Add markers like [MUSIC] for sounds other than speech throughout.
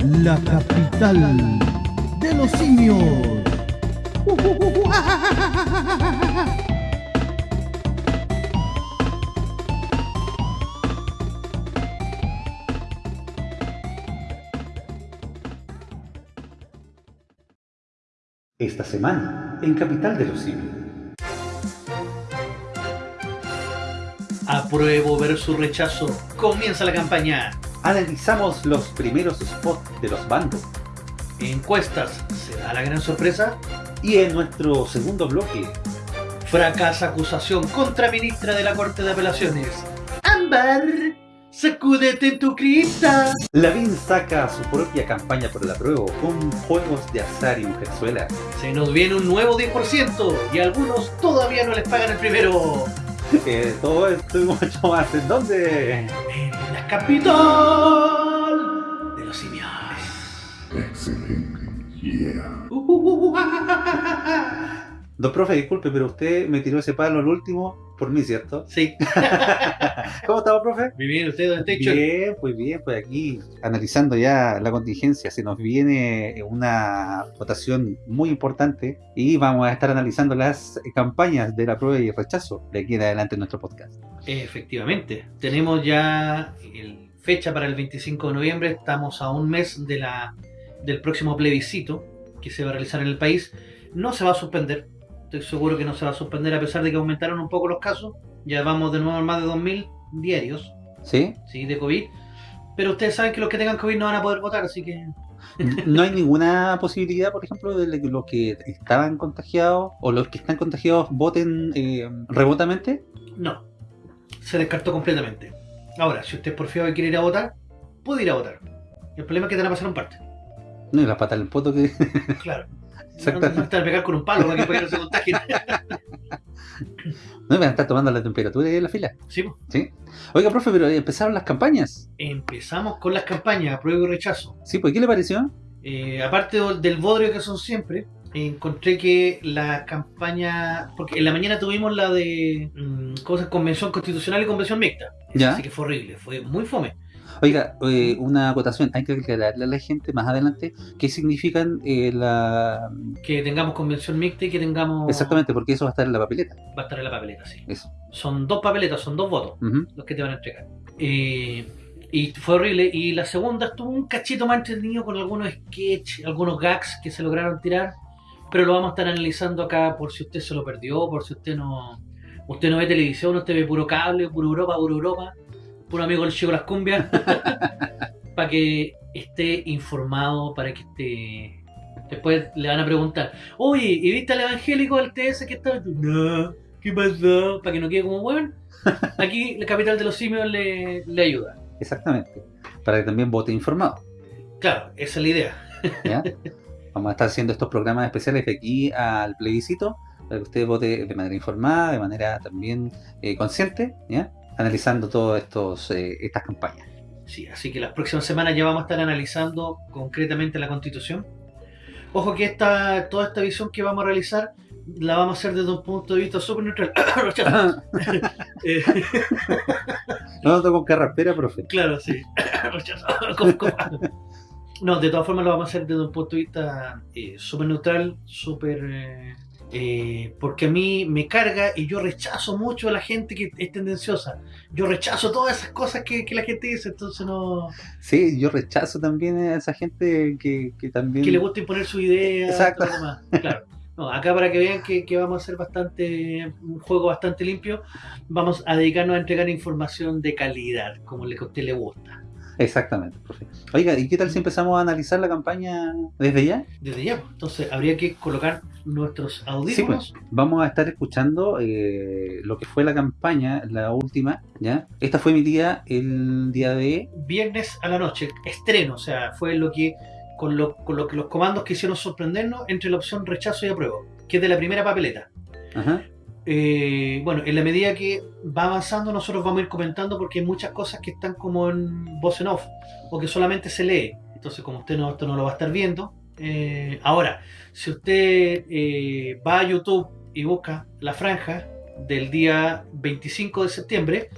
la capital de los simios. Esta semana, en Capital de los Simios. Apruebo versus rechazo. Comienza la campaña. Analizamos los primeros spots de los bandos. Encuestas. ¿Se da la gran sorpresa? Y en nuestro segundo bloque, Fracasa acusación contra ministra de la Corte de Apelaciones. Ámbar, sacúdete en tu cripta. Lavín saca su propia campaña por el apruebo con juegos de azar y mujerzuela. Se nos viene un nuevo 10% y algunos todavía no les pagan el primero. [LAUGHS] Eh, todo esto y mucho más. ¿En dónde? Capital de los simios. Uh, uh, Don profe, disculpe, pero usted me tiró ese palo al último por mí, ¿cierto? Sí. [LAUGHS] ¿Cómo estaba, profe? Muy bien, ¿usted dónde está? Bien, pues bien, pues aquí analizando ya la contingencia, se nos viene una votación muy importante y vamos a estar analizando las campañas de la prueba y rechazo de aquí en adelante en nuestro podcast. Efectivamente, tenemos ya el fecha para el 25 de noviembre, estamos a un mes de la, del próximo plebiscito que se va a realizar en el país. No se va a suspender, estoy seguro que no se va a suspender a pesar de que aumentaron un poco los casos. Ya vamos de nuevo a más de 2.000 diarios ¿Sí? ¿sí? de COVID. Pero ustedes saben que los que tengan COVID no van a poder votar, así que ¿No hay ninguna posibilidad, por ejemplo, de que los que estaban contagiados o los que están contagiados voten eh, remotamente? no. Se descartó completamente. Ahora, si usted es porfiado y quiere ir a votar, puede ir a votar. El problema es que te van a pasar un parte. No, y la pata del poto que... Claro. Exacto. No, no estar pegar con un palo para que, para que no se contagien. No me van a estar tomando la temperatura ahí en la fila. sí, pues. ¿Sí? Oiga, profe, pero empezaron las campañas. empezamos con las campañas, apruebo y rechazo. ¿Sí? ¿Pues qué le pareció? Eh, aparte del- bodrio que son siempre, encontré que la campaña. Porque en la mañana tuvimos la de. mm, ¿Cómo se llama? Convención constitucional y convención mixta. Ya. Así que fue horrible, fue muy fome. Oiga, eh, una acotación, hay que aclararle a la gente más adelante qué significan eh, la... Que tengamos convención mixta y que tengamos. Exactamente, porque eso va a estar en la papeleta. Va a estar en la papeleta, sí. Eso. Son dos papeletas, son dos votos los que te van a entregar. Eh, y fue horrible. Y la segunda estuvo un cachito más entretenido con algunos sketches, algunos gags que se lograron tirar. Pero lo vamos a estar analizando acá por si usted se lo perdió, por si usted no. Usted no ve televisión, usted ve puro cable, puro Europa, puro Europa, puro amigo del Chico Las Cumbias. [LAUGHS] para que esté informado, para que esté. Después le van a preguntar, oye, ¿y viste al evangélico del TS que está? No, ¿qué pasó? Para que no quede como bueno. [LAUGHS] Aquí la capital de los simios le, le ayuda. Exactamente. Para que también vote informado. Claro, esa es la idea. ¿ya? [LAUGHS] Vamos a estar haciendo estos programas especiales de aquí al plebiscito, para que usted vote de manera informada, de manera también eh, consciente, ¿ya? Analizando todas estos, eh, estas campañas. Sí, así que las próximas semanas ya vamos a estar analizando concretamente la constitución. Ojo que esta, toda esta visión que vamos a realizar la vamos a hacer desde un punto de vista súper neutral. [COUGHS] [COUGHS] Eh, no noto con carraspera, profe. claro, sí. [COUGHS] No, de todas formas lo vamos a hacer desde un punto de vista eh, súper neutral, súper... eh, eh, porque a mí me carga y yo rechazo mucho a la gente que es tendenciosa. Yo rechazo todas esas cosas que, que la gente dice, entonces no... Sí, yo rechazo también a esa gente que, que también... que le gusta imponer su idea. Exacto. todo lo demás. Claro. No, acá para que vean que, que vamos a hacer bastante un juego bastante limpio, vamos a dedicarnos a entregar información de calidad, como le que a usted le gusta. Exactamente, profe. Oiga, ¿y qué tal si empezamos a analizar la campaña desde ya? Desde ya, pues. entonces habría que colocar nuestros Sí, audífonos. pues. Vamos a estar escuchando eh, lo que fue la campaña, la última, ¿ya? Esta fue mi día, el día de... Viernes a la noche, estreno, o sea, fue lo que con lo, con lo que los comandos quisieron sorprendernos entre la opción rechazo y apruebo, que es de la primera papeleta. Ajá. Eh, bueno, en la medida que va avanzando, nosotros vamos a ir comentando porque hay muchas cosas que están como en voz en off o que solamente se lee. Entonces, como usted no, esto no lo va a estar viendo. eh, ahora, si usted eh, va a YouTube y busca la franja del día 25 de septiembre,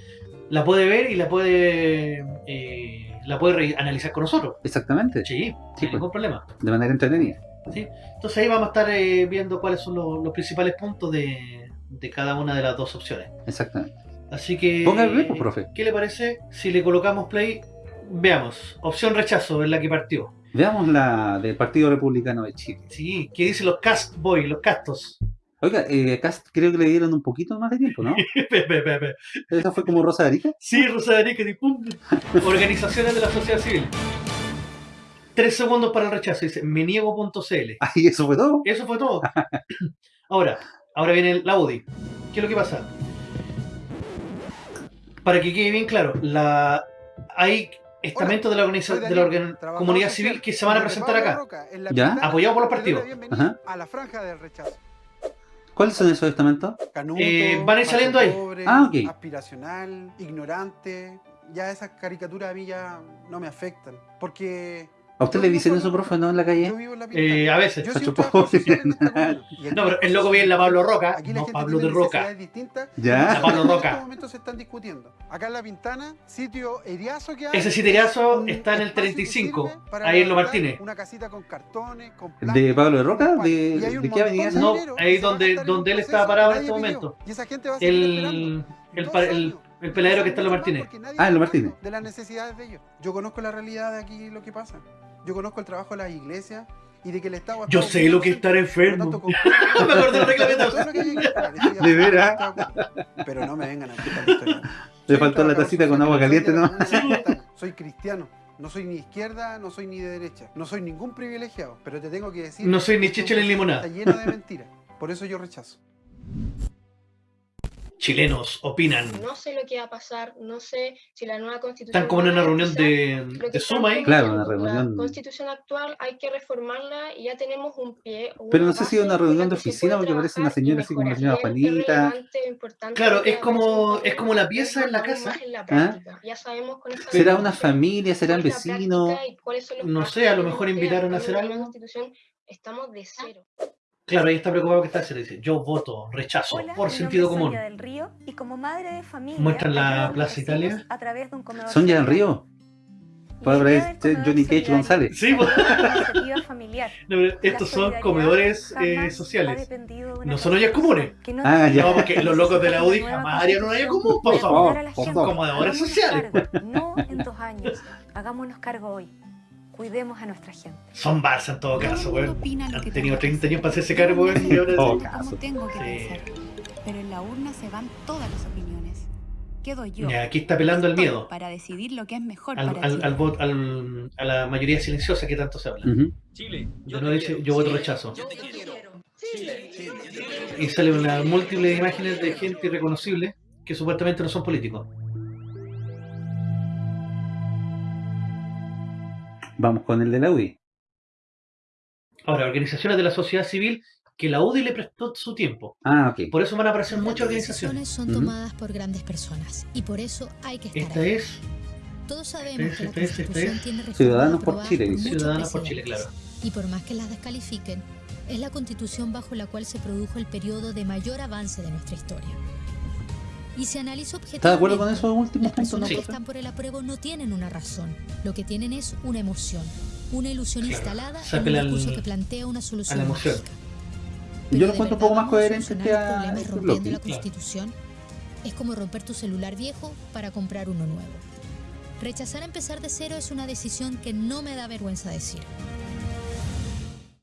la puede ver y la puede eh, la puede analizar con nosotros. Exactamente, Sí, Sí, sin pues. ningún problema. de manera entretenida. ¿sí? Entonces ahí vamos a estar eh, viendo cuáles son los, los principales puntos de, de cada una de las dos opciones. Exactamente. Así que... Play, pues, profe. ¿Qué le parece si le colocamos play? Veamos. Opción rechazo es la que partió. Veamos la del Partido Republicano de Chile. Sí, ¿qué dicen los cast boy, los castos? Oiga, eh, acá creo que le dieron un poquito más de tiempo, ¿no? Pe, pe, pe. ¿Eso fue como Rosa de Arica? Sí, Rosa de Arica, y pum. Organizaciones de la sociedad civil. Tres segundos para el rechazo. Dice, me niego.cl. Ay, eso fue todo. Eso fue todo. [LAUGHS] Ahora, ahora viene la UDI. ¿Qué es lo que pasa? Para que quede bien claro, la hay estamentos de la, organiza- de la organ- comunidad civil que se van a presentar acá, apoyados por los partidos. Ajá. A la franja del rechazo. ¿Cuáles son esos estamentos? Canuto, Eh, van a ir saliendo ahí. pobre, Ah, ok. aspiracional, ignorante. Ya esas caricaturas a mí ya no me afectan. Porque ¿A usted le dicen eso, profe, no en la calle? yo vivo en la Pintana. Eh, a veces. Yo [LAUGHS] No, pero el loco viene la Pablo. Roca, Aquí la no gente Pablo tiene de Roca. necesidades distintas. ¿Ya? La [LAUGHS] Pablo En Roca. estos momentos se están discutiendo. Acá en La Pintana, sitio Eriazo que hay. Ese siterazo está en el espacio que 35, sirve para ahí en Lo Martínez. Una casita con cartones, con ¿De Pablo de Roca? ¿De- de qué avenida es? No, ahí donde- donde él estaba parado en este momento. Y esa gente va a seguir. El, el, pa- el, el peladero que está en Lo Martínez. Ah, en Lo está Martínez. De las necesidades de ellos. Yo conozco la realidad de aquí lo que pasa. Yo conozco el trabajo de las iglesias y de que el Estado. Yo sé lo que es estar enfermo. tanto, [LAUGHS] Me acordé del reglamento. [LAUGHS] ¿De veras? Pero no me vengan a la historia. Le faltó la tacita con agua caliente, ¿no? Soy cristiano. No soy ni izquierda, no soy ni de derecha. No soy ningún privilegiado. Pero te tengo que decir. No soy ni que este chicha ni limonada. Está lleno de mentiras. Por eso yo rechazo. Chilenos opinan. No sé lo que va a pasar, no sé si la nueva constitución. Están como en una reunión de, de Zoom ahí. Claro, una reunión. La constitución actual hay que reformarla y ya tenemos un pie. Pero una no sé si es una reunión de oficina porque parece una señora así como la señora Juanita. Claro, es como- es como la también, pieza en la casa. ¿Ah? Ya sabemos con esta ¿Será una familia? Cuáles son los No sé, a lo mejor invitaron a hacer algo. constitución estamos de cero. Claro, ella está preocupada que está haciendo. Dice, yo voto, rechazo, Hola, por sentido es común. Sonia del Río y como madre de familia Muestran la Plaza Italia. a través de un comedor ¿Son ya en solidario. Río? Ver del comedor Johnny Cage solidario González. Sí, pues. es familiar. [LAUGHS] No, estos son comedores eh, sociales. No son ollas comunes. no Ah, ya. No, porque los locos de la UDI jamás harían una olla común, por favor. favor. Comedores sociales. cargo, no en dos años. Hagámonos cargo hoy. Cuidemos a nuestra gente. Son Barça en todo Todo caso, el weón. Han tenido tengo que 30 años hacer. para hacerse cargo, weón, y ahora sí. caso. Como tengo que pensar. Pero en la urna se van todas las opiniones. Quedo yo. Ya, aquí está apelando al Estoy miedo. Para decidir lo que es mejor Al, para al, Chile. al al- a la mayoría silenciosa que tanto se habla. Ujú. Yo no dice, yo voto rechazo. Y sale una múltiples imágenes de gente irreconocible que supuestamente no son políticos. Vamos con el de la UDI. Ahora, organizaciones de la sociedad civil que la UDI le prestó su tiempo. Ah, ok. Por eso van a aparecer muchas Las organizaciones. decisiones son tomadas por grandes personas y por eso hay que estar Esta ahí. es Todos sabemos esta es- que la esta es- esta Constitución es tiene Ciudadanos por Chile, Ciudadanos por Chile, claro. Y por más que las descalifiquen, es la Constitución bajo la cual se produjo el periodo de mayor avance de nuestra historia. Y se analiza objetivamente. ¿Está de acuerdo con últimos Las puntos, no, personas que están por el apruebo no tienen una razón. Lo que tienen es una emoción. Una ilusión Claro. instalada en un discurso que plantea una solución a la emoción. mágica. Yo Pero lo de encuentro un poco más a coherente que a este bloque. la Claro. Constitución es como romper tu celular viejo para comprar uno nuevo. Rechazar empezar de cero es una decisión que no me da vergüenza decir.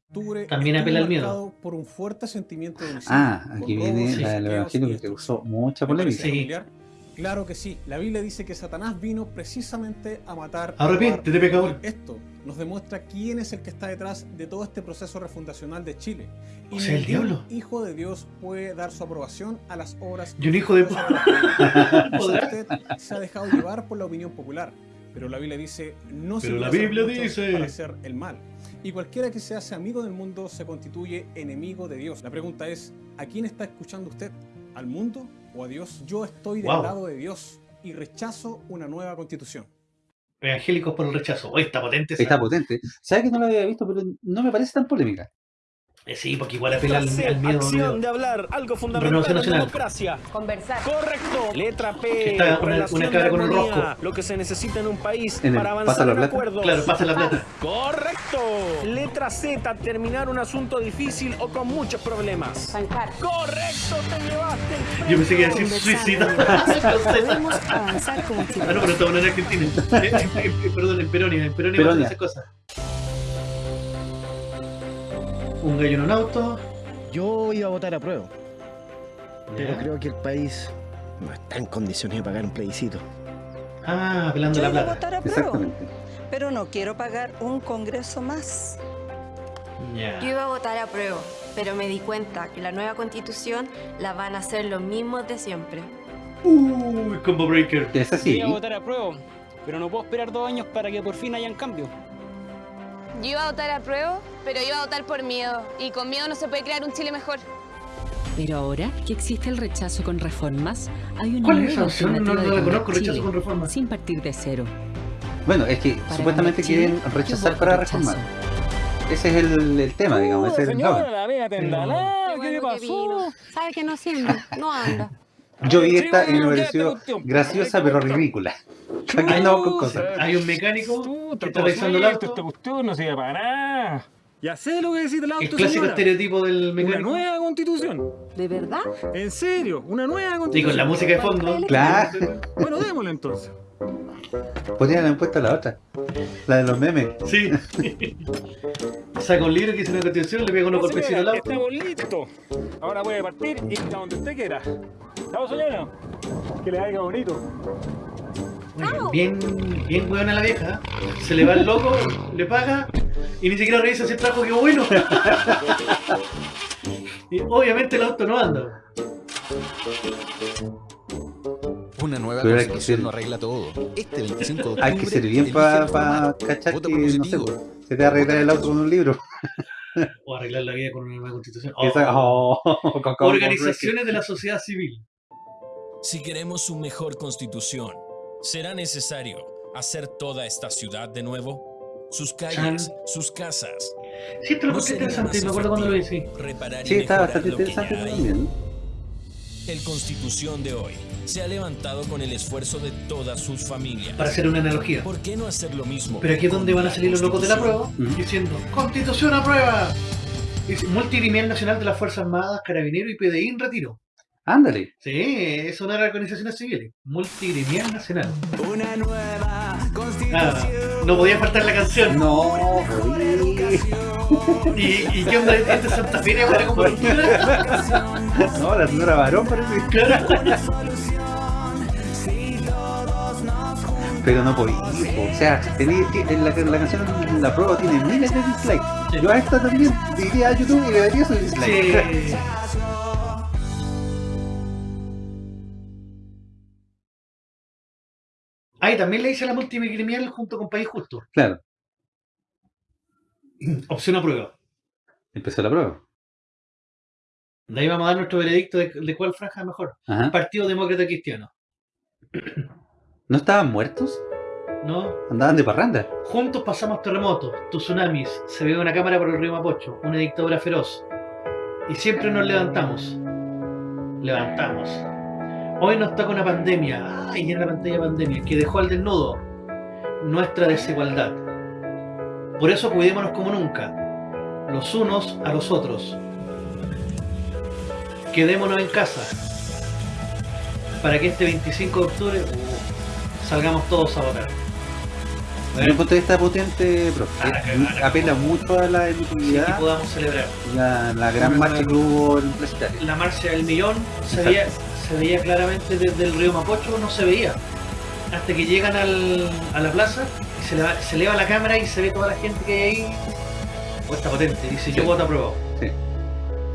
Octubre También apela al miedo. por un fuerte sentimiento de Ah, aquí viene la del Evangelio y que causó mucha ¿Le parece polémica. Sí. Claro que sí. La Biblia dice que Satanás vino precisamente a matar. a Arrepiéntete, pecador. Esto nos demuestra quién es el que está detrás de todo este proceso refundacional de Chile. O sea, el diablo. hijo de Dios puede dar su aprobación a las obras. Y un hijo de. [LAUGHS] Usted se ha dejado llevar por la opinión popular, pero la Biblia dice no se Pero la puede hacer Biblia dice- para hacer el mal. Y cualquiera que se hace amigo del mundo se constituye enemigo de Dios. La pregunta es, ¿a quién está escuchando usted? ¿Al mundo o a Dios? Yo estoy del Wow. lado de Dios y rechazo una nueva constitución. Evangélicos por el rechazo. Oye, está potente esa. Está potente. ¿Sabes que no lo había visto? Pero no me parece tan polémica. Eh, sí, porque igual apela al, al miedo. Acción de hablar, algo fundamental en democracia. Conversar. Correcto. Letra P. está una- relación una cabra de con el armonía, rosco. Lo que se necesita en un país En el para pasa avanzar la en plata. acuerdos. Claro, pasa la plata. Correcto. Letra Z. Terminar un asunto difícil o con muchos problemas. Zanjar. Correcto. Te llevaste el Yo pensé que iba a decir suicida. [LAUGHS] Podemos avanzar como Ah, no, pero estamos en Argentina. [LAUGHS] Eh, eh, Perdón, en Peronia. En Peronia Peronia. esas cosas. Un gallo en un auto. Yo iba a votar a prueba, pero creo que el país no está en condiciones de pagar un plebiscito. Ah, apelando Yo la iba a plata. votar a prueba, Exactamente. pero no quiero pagar un congreso más. Ya. Yo iba a votar a prueba, pero me di cuenta que la nueva constitución la van a hacer los mismos de siempre. Uy, combo breaker. Es así. a votar a prueba, pero no puedo esperar dos años para que por fin hayan cambio. Yo iba a votar a prueba, pero iba a votar por miedo. Y con miedo no se puede crear un Chile mejor. Pero ahora que existe el rechazo con reformas, hay una ¿Cuál es esa nueva opción? No, no la conozco, cambiar rechazo Chile, con reforma. Sin partir de cero. Bueno, es que Para supuestamente Chile, quieren rechazar para reformar. Ese es el, el tema, digamos. Ese es el la vea tendalá, ¿qué le pasó? ¿Sabe que no anda? No anda. Yo vi esta y me bueno, ya pareció esta cuestión, pues, graciosa pero ridícula. Aquí con cosas. Hay un mecánico Puta, que está revisando el auto. Esta cuestión no sirve para nada. Ya sé lo que decís del auto, El clásico señora. estereotipo del Una mecánico. nueva constitución. ¿De verdad? En serio, una nueva Y constitución. con la música de fondo. Claro. Bueno, démosle entonces. Podrían haber puesto la otra. La de los memes. Sí. [LAUGHS] Saca un libro que dice una constitución, le pega unos No, golpecitos al auto. Estamos listos. Ahora puede partir y a donde usted quiera. Chao, señora. Que le haga bonito. Bien, bien buena la vieja. Se le va el loco, le paga y ni siquiera revisa si el trajo quedó bueno. [LAUGHS] Y obviamente el auto no anda. Una nueva Pero hay que constitución ser- no arregla todo. Este 25 de octubre. Hay que ser bien para reformar. cachar que, no sé, se te va a arreglar el auto con un libro. [LAUGHS] O arreglar la vida con una nueva constitución. Esa- Oh. oh, [LAUGHS] con- con- Organizaciones de la sociedad civil. Si queremos una mejor constitución, ¿será necesario hacer toda esta ciudad de nuevo? Sus calles, sus casas. Sí, lo ¿No interesante, me acuerdo cuando lo hice. efectivo Reparar y Sí, está bastante interesante también. El Constitución de hoy se ha levantado con el esfuerzo de todas sus familias. Para hacer una analogía. ¿Por qué no hacer lo mismo? Pero aquí es donde van a salir los locos de la prueba diciendo Constitución a prueba. Dice, Multigremial Nacional de las Fuerzas Armadas, Carabineros y PDI en retiro. Ándale. Sí, es una de las organizaciones civiles. Multigremial Nacional. Una nueva Ah, no podía faltar la canción. No, ¿Y, y qué onda? ¿Este Santa Fe para como? [LAUGHS] No, la señora varón parece. Pero no podía. O sea, tenía la, la canción La Prueba tiene miles de dislikes. Yo a esta también iría a YouTube y le daría su dislike. Sí. [LAUGHS] Ah, y también le hice la multigremial junto con País Justo. Claro, [CLEARS THROAT] Opción a prueba. empezó la prueba. De ahí vamos a dar nuestro veredicto de, de cuál franja es mejor. Ajá. Partido Demócrata Cristiano. [CLEARS THROAT] ¿No estaban muertos? ¿No? Andaban de parranda. Juntos pasamos terremotos, tsunamis, se ve una cámara por el río Mapocho, una dictadura feroz. Y siempre nos levantamos. Levantamos. Hoy nos toca una pandemia, ay, en la pantalla pandemia, que dejó al desnudo nuestra desigualdad. Por eso cuidémonos como nunca, los unos a los otros. Quedémonos en casa, para que este 25 de octubre uh, salgamos todos a votar. Desde un punto de vista potente, profe. Eh, apela mucho a la Y emotividad, podamos celebrar. la, la gran marcha que hubo en la marcha del millón se Exacto. Veía, se veía claramente desde el río Mapocho, no se veía. Hasta que llegan al- a la plaza y se, leva- se eleva la cámara y se ve toda la gente que hay ahí. Oh, está potente, dice yo Sí. voto aprobado. Sí.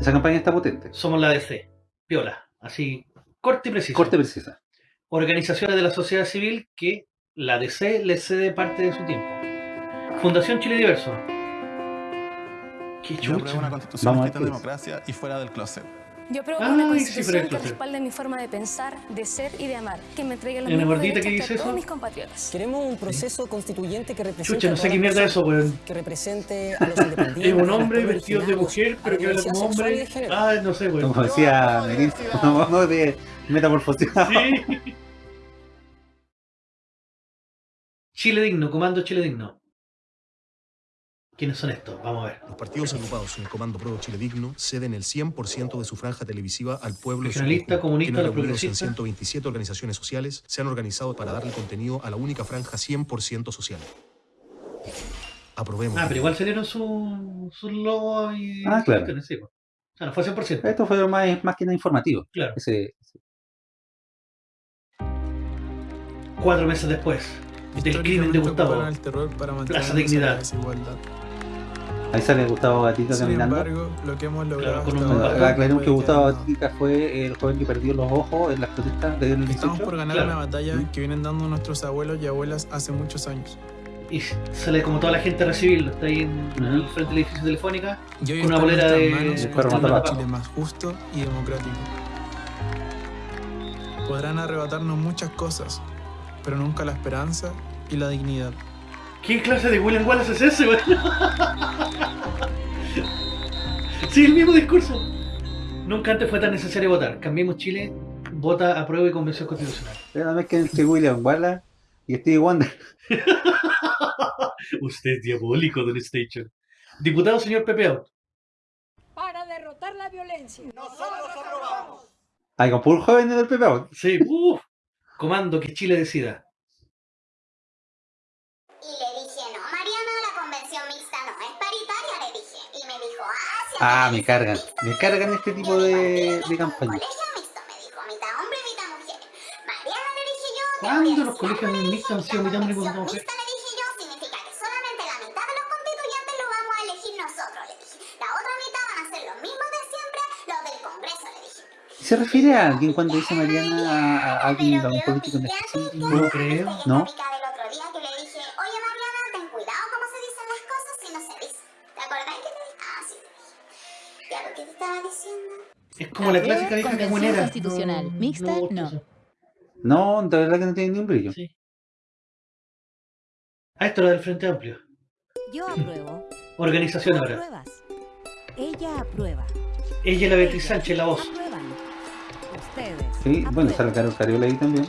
Esa campaña está potente. Somos la DC. Piola. Así, corte y preciso. Corte precisa. Organizaciones de la sociedad civil que la DC le cede parte de su tiempo. Fundación Chile Diverso. Qué chucha. una constitución Vamos a qué es. democracia y fuera del closet. Yo apruebo Ah, una constitución que respalde mi forma de pensar, de ser y de amar, que me entregue los ¿Y una mismos gordita que derechos dice que a todos eso? mis compatriotas. Queremos un proceso constituyente que represente Chucha, no a sé qué mierda es eso, weón. que represente a los independientes. [LAUGHS] Es un hombre vestido de mujer, pero que habla como hombre. Ah, no sé, weón. Como decía Merín, no, no de metamorfoseado. Sí. Chile Digno, Comando Chile Digno. ¿Quiénes son estos? Vamos a ver. Los partidos agrupados en el Comando Pro Chile Digno ceden el 100% de su franja televisiva al pueblo. Regionalista, comunista, los reunidos en progresistas. 127 organizaciones sociales se han organizado para darle contenido a la única franja 100% social. Aprobemos. Ah, pero igual salieron sus su logos y. Ah, claro. sí, pues. O sea, no fue 100%. Esto fue más, más que nada informativo. Claro. Ese- Cuatro meses después del crimen de Gustavo. el terror para Plaza Dignidad. Ahí sale Gustavo Gatica Sin caminando. embargo, lo que hemos logrado Ah, Aclaremos que Gustavo Gatica fue el joven que perdió los ojos en las protestas del Estamos 18. por ganar una batalla que vienen dando nuestros abuelos y abuelas hace muchos años. Y sale como toda la gente a recibirlo. Está ahí en, el frente del edificio telefónica. Y hoy con una bolera de. de. Chile más justo y democrático. Podrán arrebatarnos muchas cosas, pero nunca la esperanza y la dignidad. ¿Qué clase de William Wallace es ese, weón? sí, el mismo discurso. Nunca antes fue tan necesario votar. Cambiemos Chile, vota, aprueba y convención constitucional. Pero Nada más que entre William Wallace y Stevie Wonder. [LAUGHS] Usted es diabólico, Don Station. Diputado señor Pepe Out. Para derrotar la violencia. Nosotros aprobamos. Hay con puro joven en el PP. Sí, uff. Comando que Chile decida. Y le dije, no, Mariana, la convención mixta no es paritaria, le dije. Y me dijo, ah, me cargan. Me cargan este tipo de, de campaña. mitad hombre, mitad mujer. Mariana, le dije yo, ¿Cuándo los colegios mixtos han sido mitad hombre y mitad mujer? mixta, le dije yo, significa que solamente la mitad de los constituyentes lo vamos a elegir nosotros, le dije. La otra mitad van a ser los mismos de siempre, los del Congreso, le dije. ¿Se refiere a alguien cuando dice Mariana a, a alguien, a un político específico? No creo. ¿No? Como la clásica vieja caguenera. constitucional. Mixta, no. eso. No, de verdad que no tiene ni un brillo. Ah, esto era del Frente Amplio. Yo apruebo. Organización ahora. apruebas. Ella aprueba. Ella y la Beatriz Sánchez, la voz. Aprueban. Ustedes. Sí, bueno, sale Carol Cariola ahí también.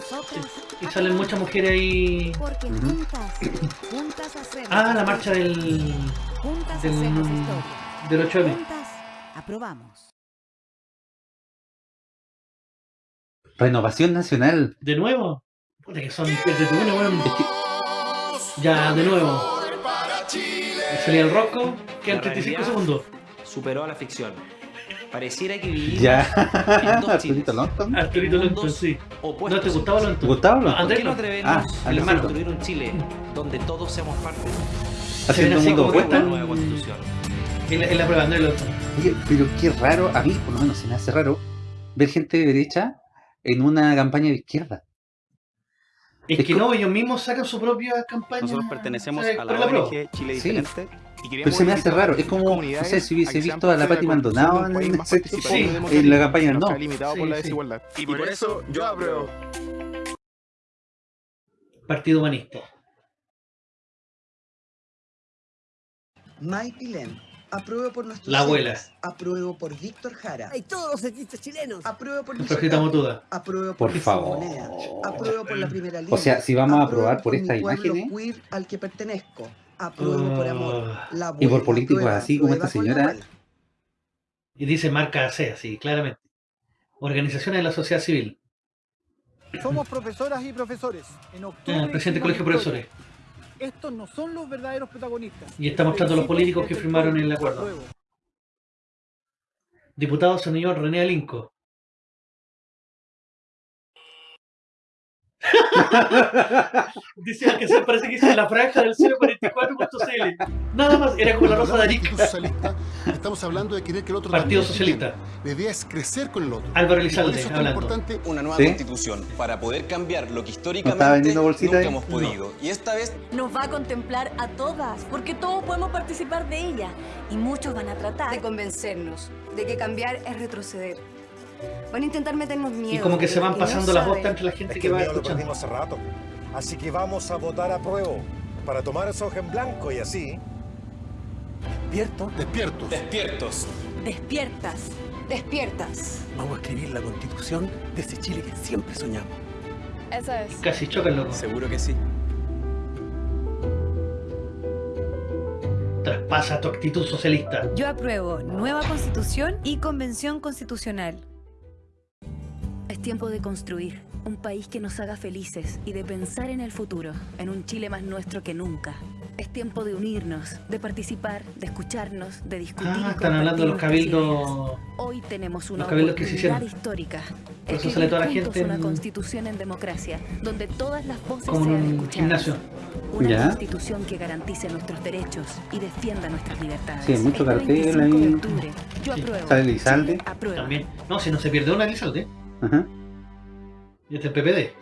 Y salen muchas mujeres ahí. Porque Ujú. juntas, juntas hacemos. Ah, la marcha del. Juntas del, hacemos historia. del 8M. Juntas aprobamos. Renovación Nacional. ¿De nuevo? Puta que son. Ya, de nuevo. Salía el Rosco, quedan La 35 realidad segundos. Superó a la ficción. Pareciera que vivimos Ya. en dos. [LAUGHS] Arturito Longton. Arturito Mundos sí. opuestos ¿No te gustaba sí. ¿Gustavo No, Longton? ¿Por qué no no. atrevernos Ah, a Andresito. construir un Chile donde todos seamos parte? Haciendo así mundo que opuesto. nueva constitución. En la, en la prueba, Andrés Longton. Oye, pero qué raro, a mí por lo menos se me hace raro ver gente de derecha en una campaña de izquierda. Es Es que no, ellos mismos sacan su propia campaña. Nosotros pertenecemos o sea, a la prueba. ONG Chile Sí. Diferente. Pero se me hace raro, es como, no sé, si hubiese visto a la Pati Maldonado en, Sí. en la campaña no. por Sí, la sí. desigualdad. Y por eso yo apruebo. Partido Humanista. May Pilén. Apruebo por nuestros La abuela. héroes. Apruebo por Víctor Jara. Hay todos los artistas chilenos. Apruebo por Ocampo. Motuda. Apruebo por Por favor. Moneda. Apruebo por la primera línea. O sea, si vamos a aprobar por estas imágenes queer al que pertenezco. Apruebo por amor. Ah. La y por abuela políticos aprueba, así como esta señora, abuela. Y dice marca AC, así, claramente. Organizaciones de la sociedad civil. Somos profesoras y profesores. En octubre Ah, presidente del Colegio de Profesores. Estos no son los verdaderos protagonistas. Y está mostrando los políticos que firmaron el acuerdo. Diputado señor René Alinco. [LAUGHS] Dice que se parece que hizo la franja del 044.cl. Nada más, era como la rosa de Arica. socialista, estamos hablando de querer que el otro Partido Socialista. La idea es crecer con el otro. Álvaro Elizalde, eso es hablando. importante Una nueva ¿Sí? constitución para poder cambiar lo que ¿No históricamente vendiendo bolsita nunca ahí? hemos podido. Y esta vez Nos va a contemplar a todas, porque todos podemos participar de ella. Y muchos van a tratar De convencernos de que cambiar es retroceder. Van a intentar meternos miedo. Y como que se van no pasando las saben. votas entre la gente Es que el va escuchando. hace rato. Así que vamos a votar a prueba para tomar esa hoja en blanco y así. ¿Despierto? Despiertos. Despiertos. Despiertas. Despiertas. Vamos a escribir la constitución de ese Chile que siempre soñamos. Esa es. Casi chocan, loco. Seguro que sí. Traspasa tu actitud socialista. Yo apruebo nueva constitución y convención constitucional. Es tiempo de construir un país que nos haga felices y de pensar en el futuro, en un Chile más nuestro que nunca. Es tiempo de unirnos, de participar, de escucharnos, de discutir. Ah, están hablando de los cabildos. Hoy tenemos una los cabildos que se oportunidad hicieron. histórica. Por eso sale toda la gente una en- constitución en democracia, donde todas las voces Como sean escuchadas. gimnasio. Una Ya. constitución que garantice nuestros derechos y defienda nuestras libertades. Sí, hay mucho cartel 25 de ahí. Yo Sí. apruebo. Sale aprueba. También. No, si no se pierde una, Elizalde. Ajá. Y este es el PPD.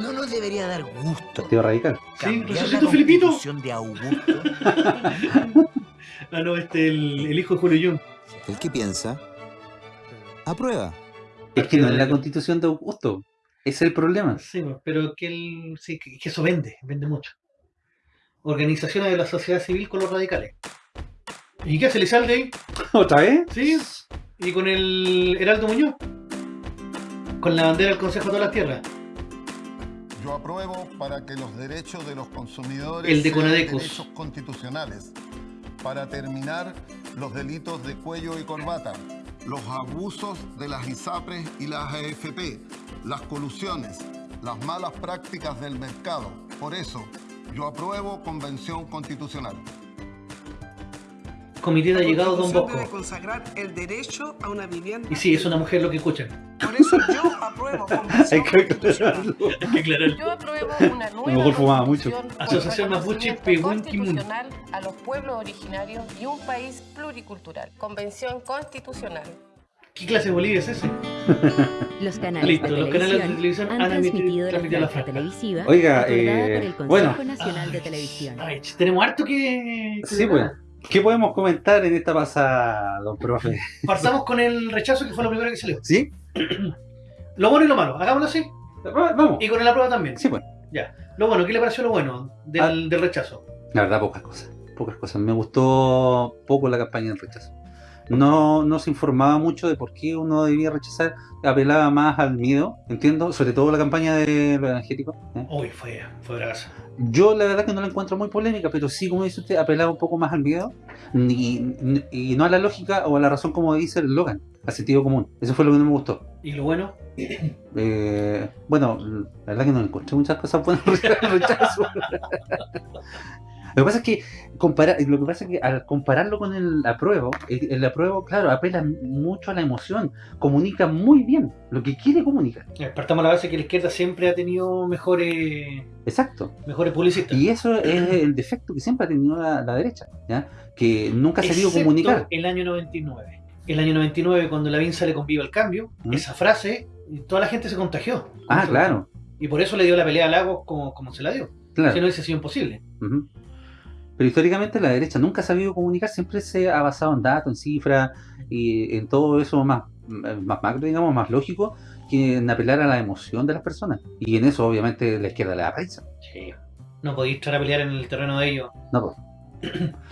¿No nos debería dar gusto Partido Radical. Sí, la resucitó Filipito. constitución de Augusto? [LAUGHS] Ah, no, este el, el hijo de Julio Jung. ¿El que piensa? Aprueba. Es que no es la constitución de Augusto. Es el problema. Sí, pues, pero que, el, sí, que, eso vende, vende mucho. Organizaciones de la sociedad civil con los radicales. ¿Y qué hace Elizalde ahí? [LAUGHS] ¿Otra vez? Sí, y con el Heraldo Muñoz. Con la bandera del Consejo de todas las Tierras. Yo apruebo para que los derechos de los consumidores El de sean derechos constitucionales, para terminar los delitos de cuello y corbata, los abusos de las ISAPRES y las AFP, las colusiones, las malas prácticas del mercado. Por eso, yo apruebo Convención Constitucional. Comité de allegados Don Bosco. debe consagrar el derecho a una vivienda. Y sí, es una mujer lo que escuchan. Por eso yo apruebo Convención [LAUGHS] Constitucional. Hay que aclararlo. Yo apruebo una A lo nueva mejor fumaba mucho. Asociación Mapuche constitucional a los pueblos originarios y un país pluricultural. Convención constitucional. ¿Qué clase de Bolivia es ese? [LAUGHS] Los canales Listo, de los canales de televisión televisión han han transmitido la transmitido la franja franja. televisiva Oiga, eh, por el Consejo bueno. Nacional de Televisión. Ay, tenemos harto que... que Sí, pues. ¿Qué podemos comentar en esta pasada, don profe? Partamos con el rechazo que fue lo primero que salió. ¿Sí? [CLEARS THROAT] Lo bueno y lo malo, hagámoslo así. Vamos. Y con la prueba también. Sí, pues. Ya. Lo bueno, ¿qué le pareció lo bueno del, Ah. del rechazo? La verdad, pocas cosas. Pocas cosas. Me gustó poco la campaña del rechazo. No, no se informaba mucho de por qué uno debía rechazar. Apelaba más al miedo, entiendo. Sobre todo la campaña de los evangélicos. ¿eh? Uy, fue, fue brasa. Yo la verdad que no la encuentro muy polémica, pero sí, como dice usted, apelaba un poco más al miedo y, y no a la lógica o a la razón como dice el Logan, al sentido común. Eso fue lo que no me gustó. ¿Y lo bueno? [COUGHS] Eh, bueno, la verdad que no encontré muchas cosas buenas [LAUGHS] rechazo. [LAUGHS] Lo que pasa es que comparar, lo que pasa es que al compararlo con el apruebo, el, el apruebo, claro, apela mucho a la emoción, comunica muy bien lo que quiere comunicar. Partamos la base que la izquierda siempre ha tenido mejores, Exacto. mejores publicistas. Y eso es el [CLEARS THROAT] defecto que siempre ha tenido la, la derecha, ¿ya? que nunca ha sabido Excepto comunicar. el año 99. El año 99, cuando Lavín sale con Viva el Cambio, ¿Mm? esa frase, toda la gente se contagió. Ah, claro. Y por eso le dio la pelea a Lagos como, como se la dio. Claro. Si no hubiese sido imposible. Ujú. Pero históricamente la derecha nunca ha sabido comunicar, siempre se ha basado en datos, en cifras y en todo eso más, más macro, digamos, más lógico, que en apelar a la emoción de las personas. Y en eso obviamente la izquierda le da prisa. Sí. No podéis estar a pelear en el terreno de ellos. No, pues.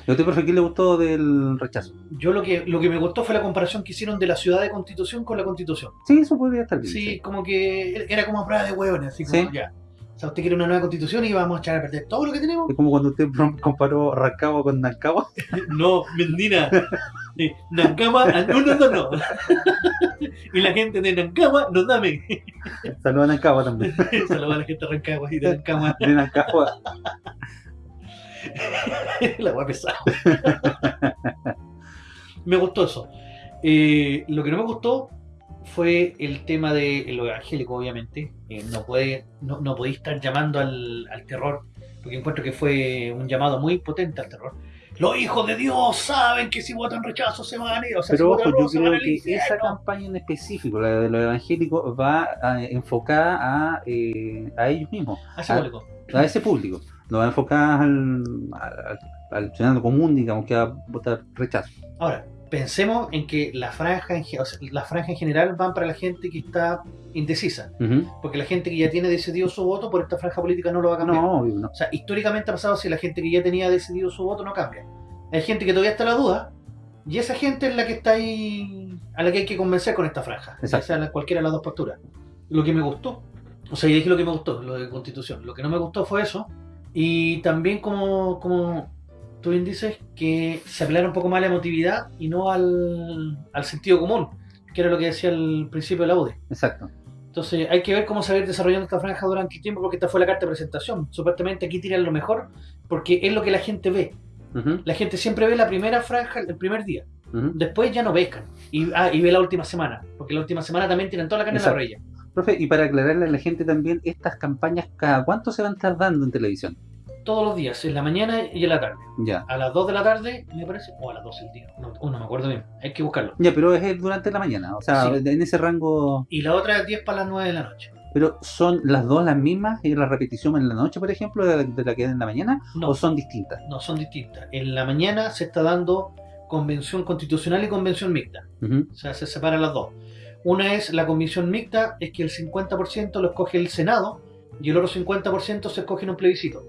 ¿Y a usted, profe, qué le gustó del rechazo? Yo lo que, lo que me gustó fue la comparación que hicieron de la ciudad de Constitución con la Constitución. Sí, eso podría estar bien. Sí, como que era como a prueba de hueones, así como Sí. ya. O sea, usted quiere una nueva constitución y vamos a echar a perder todo lo que tenemos. Es como cuando usted comparó Rancagua con Nancagua. [LAUGHS] No, Mendina. Nancagua, no, no, no, [LAUGHS] no. Y la gente de Nancagua nos dame. [LAUGHS] Saludos a Nancagua también. Saludos a la gente de Rancagua y de Nancagua. De Nancagua. La hueá pesada. me gustó eso. Eh, lo que no me gustó fue el tema de lo evangélico, obviamente. Eh, no, puede, no, no podéis estar llamando al, al terror, porque encuentro que fue un llamado muy potente al terror. Los hijos de Dios saben que si votan rechazo se van a ir. O sea, si Pero votan ojo, yo van creo que esa campaña en específico, la de los evangélicos, va a- enfocada a, eh, a ellos mismos. A ese a, público. a ese público. No va enfocada al, al, al ciudadano común, digamos, que va a votar rechazo. Ahora, pensemos en que la franja en, o sea, la franja en general van para la gente que está indecisa. Porque la gente que ya tiene decidido su voto por esta franja política no lo va a cambiar. No, obvio, no. O sea, históricamente ha pasado si la gente que ya tenía decidido su voto no cambia. Hay gente que todavía está en la duda y esa gente es la que está ahí, a la que hay que convencer con esta franja. Sea la- cualquiera de las dos posturas. Lo que me gustó, o sea, y dije lo que me gustó, lo de constitución. Lo que no me gustó fue eso. Y también como, como tú bien dices, que se apelara un poco más a la emotividad y no al, al sentido común, que era lo que decía al principio de la UDI. Exacto. Entonces hay que ver cómo se va a ir desarrollando esta franja durante el tiempo porque esta fue la carta de presentación. Supuestamente aquí tiran lo mejor porque es lo que la gente ve. La gente siempre ve la primera franja el primer día. Después ya no pescan. Y, ah, y ve la última semana. Porque la última semana también tiran toda la carne en la Exacto. raya. Profe, y para aclararle a la gente también, estas campañas, ¿cada cuánto se van a estar dando en televisión? Todos los días, en la mañana y en la tarde. Ya. A las 2 de la tarde, me parece, o a las 12 del día. No, no me acuerdo bien. Hay que buscarlo. Ya, pero es durante la mañana, o sea, Sí. en ese rango... Y la otra es 10 para las 9 de la noche. Pero ¿son las dos las mismas y la repetición en la noche, por ejemplo, de, de la que es en la mañana? No. ¿O son distintas? No, son distintas. En la mañana se está dando convención constitucional y convención mixta. O sea, se separan las dos. Una es la convención mixta, es que el 50% lo escoge el Senado y el otro 50% se escoge en un plebiscito.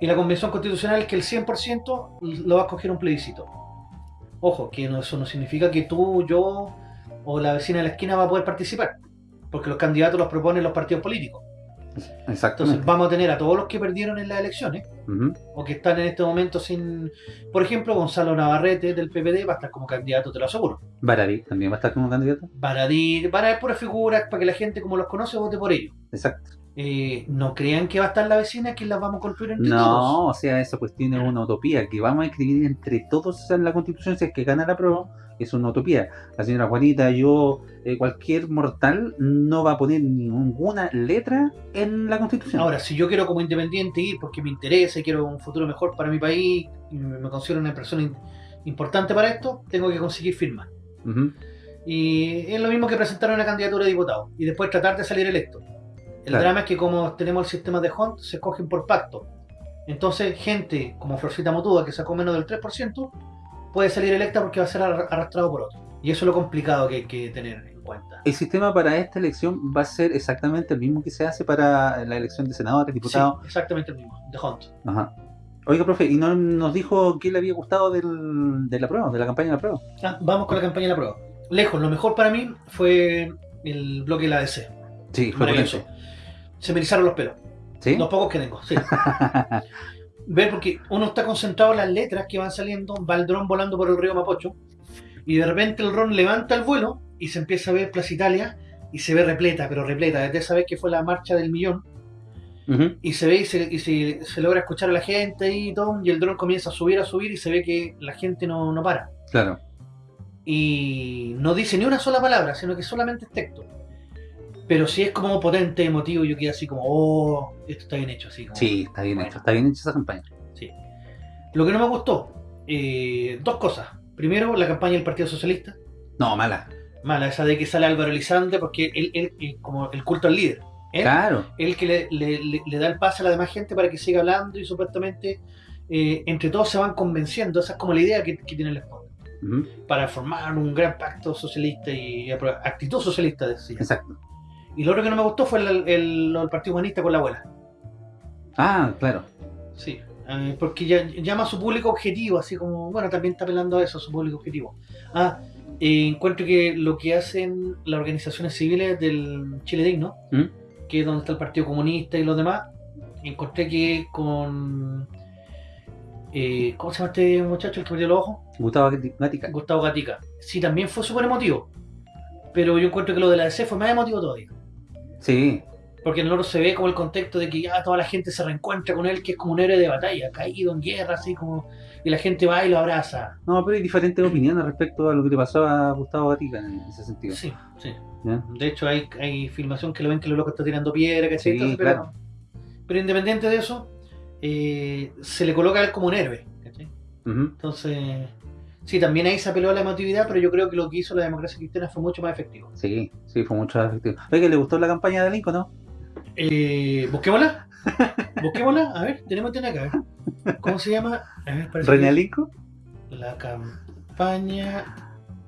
Y la convención constitucional es que el 100% lo va a escoger un plebiscito. Ojo, que no- eso no significa que tú, yo o la vecina de la esquina va a poder participar, porque los candidatos los proponen los partidos políticos. Entonces Exactamente. vamos a tener a todos los que perdieron en las elecciones, o que están en este momento sin... Por ejemplo, Gonzalo Navarrete del PPD va a estar como candidato, te lo aseguro. Baradí también va a estar como candidato. Baradir, van a haber puras figuras para que la gente como los conoce vote por ellos. Exacto. Eh, no crean que va a estar la vecina que las vamos a construir entre todos. No, o sea, esa cuestión es una utopía, que vamos a escribir entre todos en la constitución si es que gana la prueba, es una utopía. La señora Juanita, yo, eh, cualquier mortal no va a poner ninguna letra en la constitución. Ahora, si yo quiero como independiente ir porque me interesa y quiero un futuro mejor para mi país y me considero una persona importante para esto, tengo que conseguir firmas. Y es lo mismo que presentar una candidatura de diputado y después tratar de salir electo. El Claro. drama es que como tenemos el sistema de Hunt, se escogen por pacto. Entonces, gente como Florcita Motuda, que sacó menos del 3%, puede salir electa porque va a ser arra- arrastrado por otro. Y eso es lo complicado que hay que tener en cuenta. El sistema para esta elección va a ser exactamente el mismo que se hace para la elección de senadores, diputados. Sí, exactamente el mismo, de Hunt. Ajá. Oiga, profe, ¿y no nos dijo qué le había gustado del- de la prueba, de la campaña de la prueba? Ah, vamos con la campaña de la prueba. Lejos, lo mejor para mí fue el bloque de la ADC. Sí, fue Maravilloso. potente. Se me erizaron los pelos. ¿Sí? Los pocos que tengo, sí. [LAUGHS] Ver porque uno está concentrado en las letras que van saliendo, va el dron volando por el río Mapocho, y de repente el dron levanta el vuelo y se empieza a ver Plaza Italia y se ve repleta, pero repleta, desde esa vez que fue la marcha del millón, Ujú. y se ve y, se, y se- se logra escuchar a la gente y todo, y el dron comienza a subir, a subir, y se ve que la gente no, no para. Claro. Y no dice ni una sola palabra, sino que solamente es texto. Pero si es como potente, emotivo, yo quedo así como, oh, esto está bien hecho, así como. Sí, está bien hecho, está bien hecha esa campaña. Sí. Lo que no me gustó, eh, dos cosas. Primero, la campaña del Partido Socialista. No, mala. Mala, esa de que sale Álvaro Elizalde, porque él, él, él como el culto al líder. Él, Claro. él que le, le- le- le da el pase a la demás gente para que siga hablando y supuestamente eh, entre todos se van convenciendo. Esa es como la idea que, que tiene el. Ujú, Para formar un gran pacto socialista y actitud socialista, decía. Exacto. Y lo otro que no me gustó fue el, el- lo del Partido Humanista con la abuela. Ah, claro. Sí, eh, porque ya, llama a su público objetivo, así como, bueno, también está apelando a eso, a su público objetivo. Ah, eh, encuentro que lo que hacen las organizaciones civiles del Chile Digno, ¿Mm? que es donde está el Partido Comunista y los demás, encontré que con... eh, ¿Cómo se llama este muchacho, el que perdió los ojos? Gustavo Gatica. Gustavo Gatica. Sí, también fue súper emotivo. Pero yo encuentro que lo de la DC fue más emotivo todavía. Sí, Porque en el otro se ve como el contexto de que ya toda la gente se reencuentra con él, que es como un héroe de batalla, caído en guerra, así como. Y la gente va y lo abraza. No, pero hay diferentes opiniones respecto a lo que le pasó a Gustavo Gatica en ese sentido. Sí, sí. ¿Ya? De hecho, hay, hay filmación que lo ven que el loco está tirando piedra, ¿cachai? Sí, claro. pero, pero independiente de eso, eh, se le coloca a él como un héroe. Ujú. Entonces, sí, también ahí se apeló a la emotividad, pero yo creo que lo que hizo la democracia cristiana fue mucho más efectivo. Sí, sí, fue mucho más efectivo. Oiga, ¿le gustó la campaña de Lincoln, no? Eh, busquémosla. Busquémosla. A ver, tenemos que tener acá. ¿Cómo se llama? A ver, ¿René Lincoln? La cam... campaña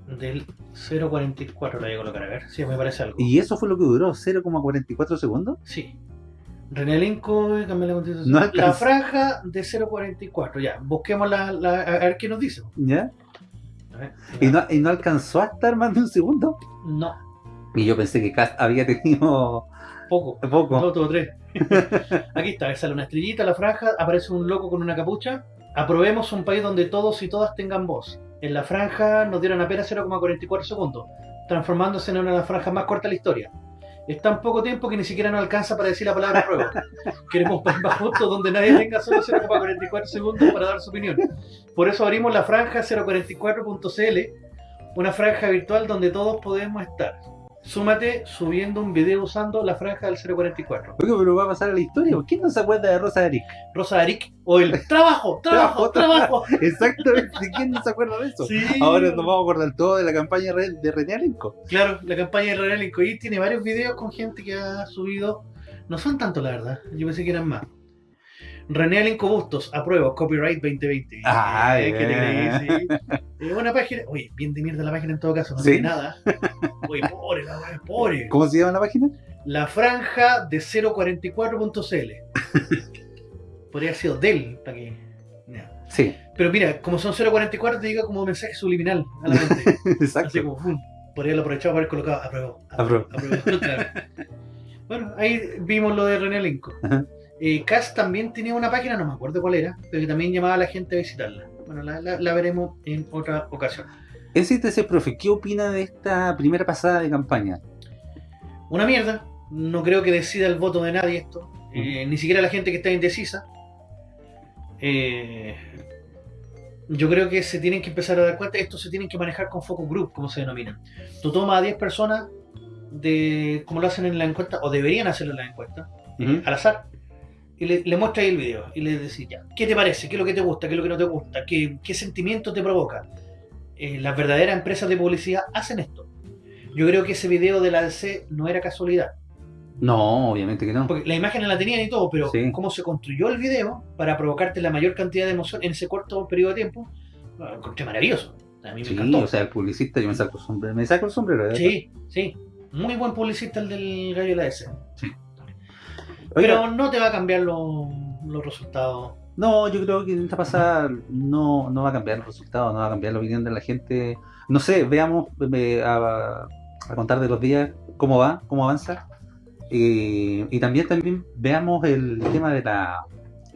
del 0.44 la voy a colocar, a ver si me parece algo. ¿Y eso fue lo que duró? ¿0,44 segundos? Sí. René Linco, cambiar la constitución. No la franja de 0.44, ya. Busquemos la, la- a ver qué nos dice. ¿Ya? ¿Y no, ¿Y no alcanzó a estar más de un segundo? No, Y yo pensé que había tenido poco. poco. Dos o tres. [LAUGHS] Aquí está, sale una estrellita, la franja, aparece un loco con una capucha. Aprobemos un país donde todos y todas tengan voz. En la franja nos dieron apenas 0,44 segundos, transformándose en una de las franjas más cortas de la historia. Es tan poco tiempo que ni siquiera nos alcanza para decir la palabra prueba. Queremos más justo donde nadie tenga solo 0,44 segundos para dar su opinión. Por eso abrimos la franja 044.cl, una franja virtual donde todos podemos estar. Súmate subiendo un video usando la franja del 044. Oye, pero va a pasar a la historia. ¿Por qué no se acuerda de Rosa Eric? Rosa Eric o el [LAUGHS] trabajo, trabajo, trabajo. [LAUGHS] Exactamente. ¿Quién no se acuerda de eso? Sí. Ahora nos vamos a acordar todo de la campaña de René Alenco. Claro, la campaña de René Lincoln tiene varios videos con gente que ha subido. No son tanto, la verdad. Yo pensé que eran más. René Alenco Bustos, apruebo, copyright 2020. Ah, Eh, ¿qué te creí? Sí. Es una página. Oye, bien de mierda la página en todo caso, no Sí. tiene nada. Oye, pobre, la weá, pobre. ¿Cómo se llama la página? La franja de 044.cl. Podría haber sido del, para que. ya. Sí, Pero mira, como son 0.44, te diga como mensaje subliminal a la mente. [LAUGHS] exacto. Así como, ¡fum! Podría haberlo aprovechado para haber colocado apruebo. Apruebo. apruebo, claro. Bueno, ahí vimos lo de René Lincoln. Ajá. Eh, Cass también tenía una página, no me acuerdo cuál era, pero que también llamaba a la gente a visitarla. Bueno, la, la- la veremos en otra ocasión. ese profe, ¿qué opina de esta primera pasada de campaña? Una mierda. No creo que decida el voto de nadie esto. Eh, ni siquiera la gente que está indecisa. Eh, yo creo que se tienen que empezar a dar cuenta. Esto se tienen que manejar con focus group, como se denomina. Tú tomas a 10 personas, de como lo hacen en la encuesta, o deberían hacerlo en la encuesta, eh, al azar, y le, le muestras ahí el video. Y le decís, ya, ¿qué te parece? ¿Qué es lo que te gusta? ¿Qué es lo que no te gusta? ¿Qué, qué sentimiento te provoca? Eh, las verdaderas empresas de publicidad hacen esto. Yo creo que ese video de la DC no era casualidad. No, obviamente que no. Porque la imagen la tenían y todo, pero Sí. cómo se construyó el video para provocarte la mayor cantidad de emoción en ese corto periodo de tiempo, lo encontré maravilloso. A mí me Sí, encantó. o sea, el publicista, yo me saco el sombrero. Me saco el sombrero. ¿verdad? sí, sí. Muy buen publicista el del gallo de la S. Sí. Pero Oiga, no te va a cambiar lo- los resultados. No, yo creo que en esta pasada no, no va a cambiar el resultado, no va a cambiar la opinión de la gente. No sé, veamos eh, a, a contar de los días cómo va, cómo avanza. Eh, y también también veamos el tema de la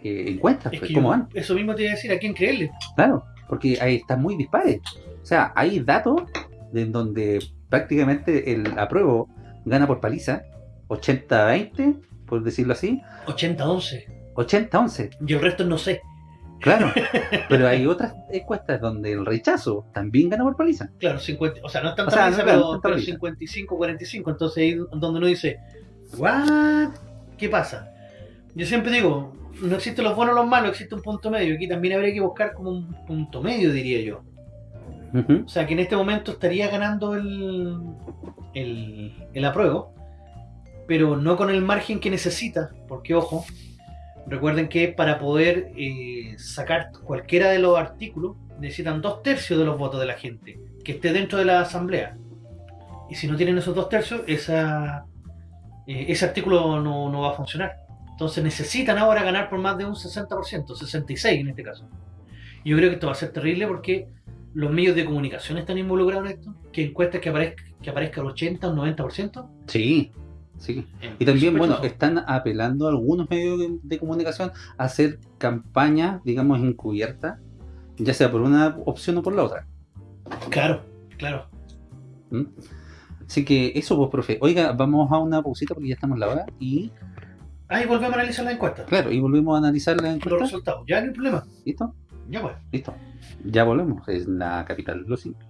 eh, encuesta, Es pues, cómo yo- van. eso mismo te iba a decir, ¿a quién creerle? Claro, porque ahí está muy dispares. O sea, hay datos en donde prácticamente el apruebo gana por paliza, 80-20, por decirlo así, 80-11. 80-11. Y el resto no sé. Claro, [LAUGHS] pero hay otras encuestas donde el rechazo también gana por paliza. Claro, 50, o sea, no es O tanta sea, paliza, no es pero, tanta pero paliza. 55-45. Entonces ahí es donde uno dice, ¿what? ¿Qué pasa? Yo siempre digo, no existen los buenos o los malos, existe un punto medio. Aquí también habría que buscar como un punto medio, diría yo. O sea, que en este momento estaría ganando el, el, el apruebo, pero no con el margen que necesita, porque ojo, recuerden que para poder eh, sacar cualquiera de los artículos necesitan dos tercios de los votos de la gente que esté dentro de la asamblea. Y si no tienen esos dos tercios, esa, eh, ese artículo no, no va a funcionar. Entonces necesitan ahora ganar por más de un 60%, 66 en este caso. Y Yo creo que esto va a ser terrible porque los medios de comunicación están involucrados en esto, que encuestas que aparezca, que aparezca el 80 o el 90%. Sí, sí. Y también, bueno, están apelando a algunos medios de, de comunicación a hacer campañas, digamos, encubiertas, ya sea por una opción o por la otra. Claro, claro. ¿Mm? Así que eso, pues, profe. Oiga, vamos a una pausita porque ya estamos en la hora y, Ahí volvemos a analizar la encuesta. claro, y volvemos a analizar la Los encuesta. resultados. Ya no hay problema. ¿Listo? Ya pues. Listo. Ya volvemos. Es la capital de los simios.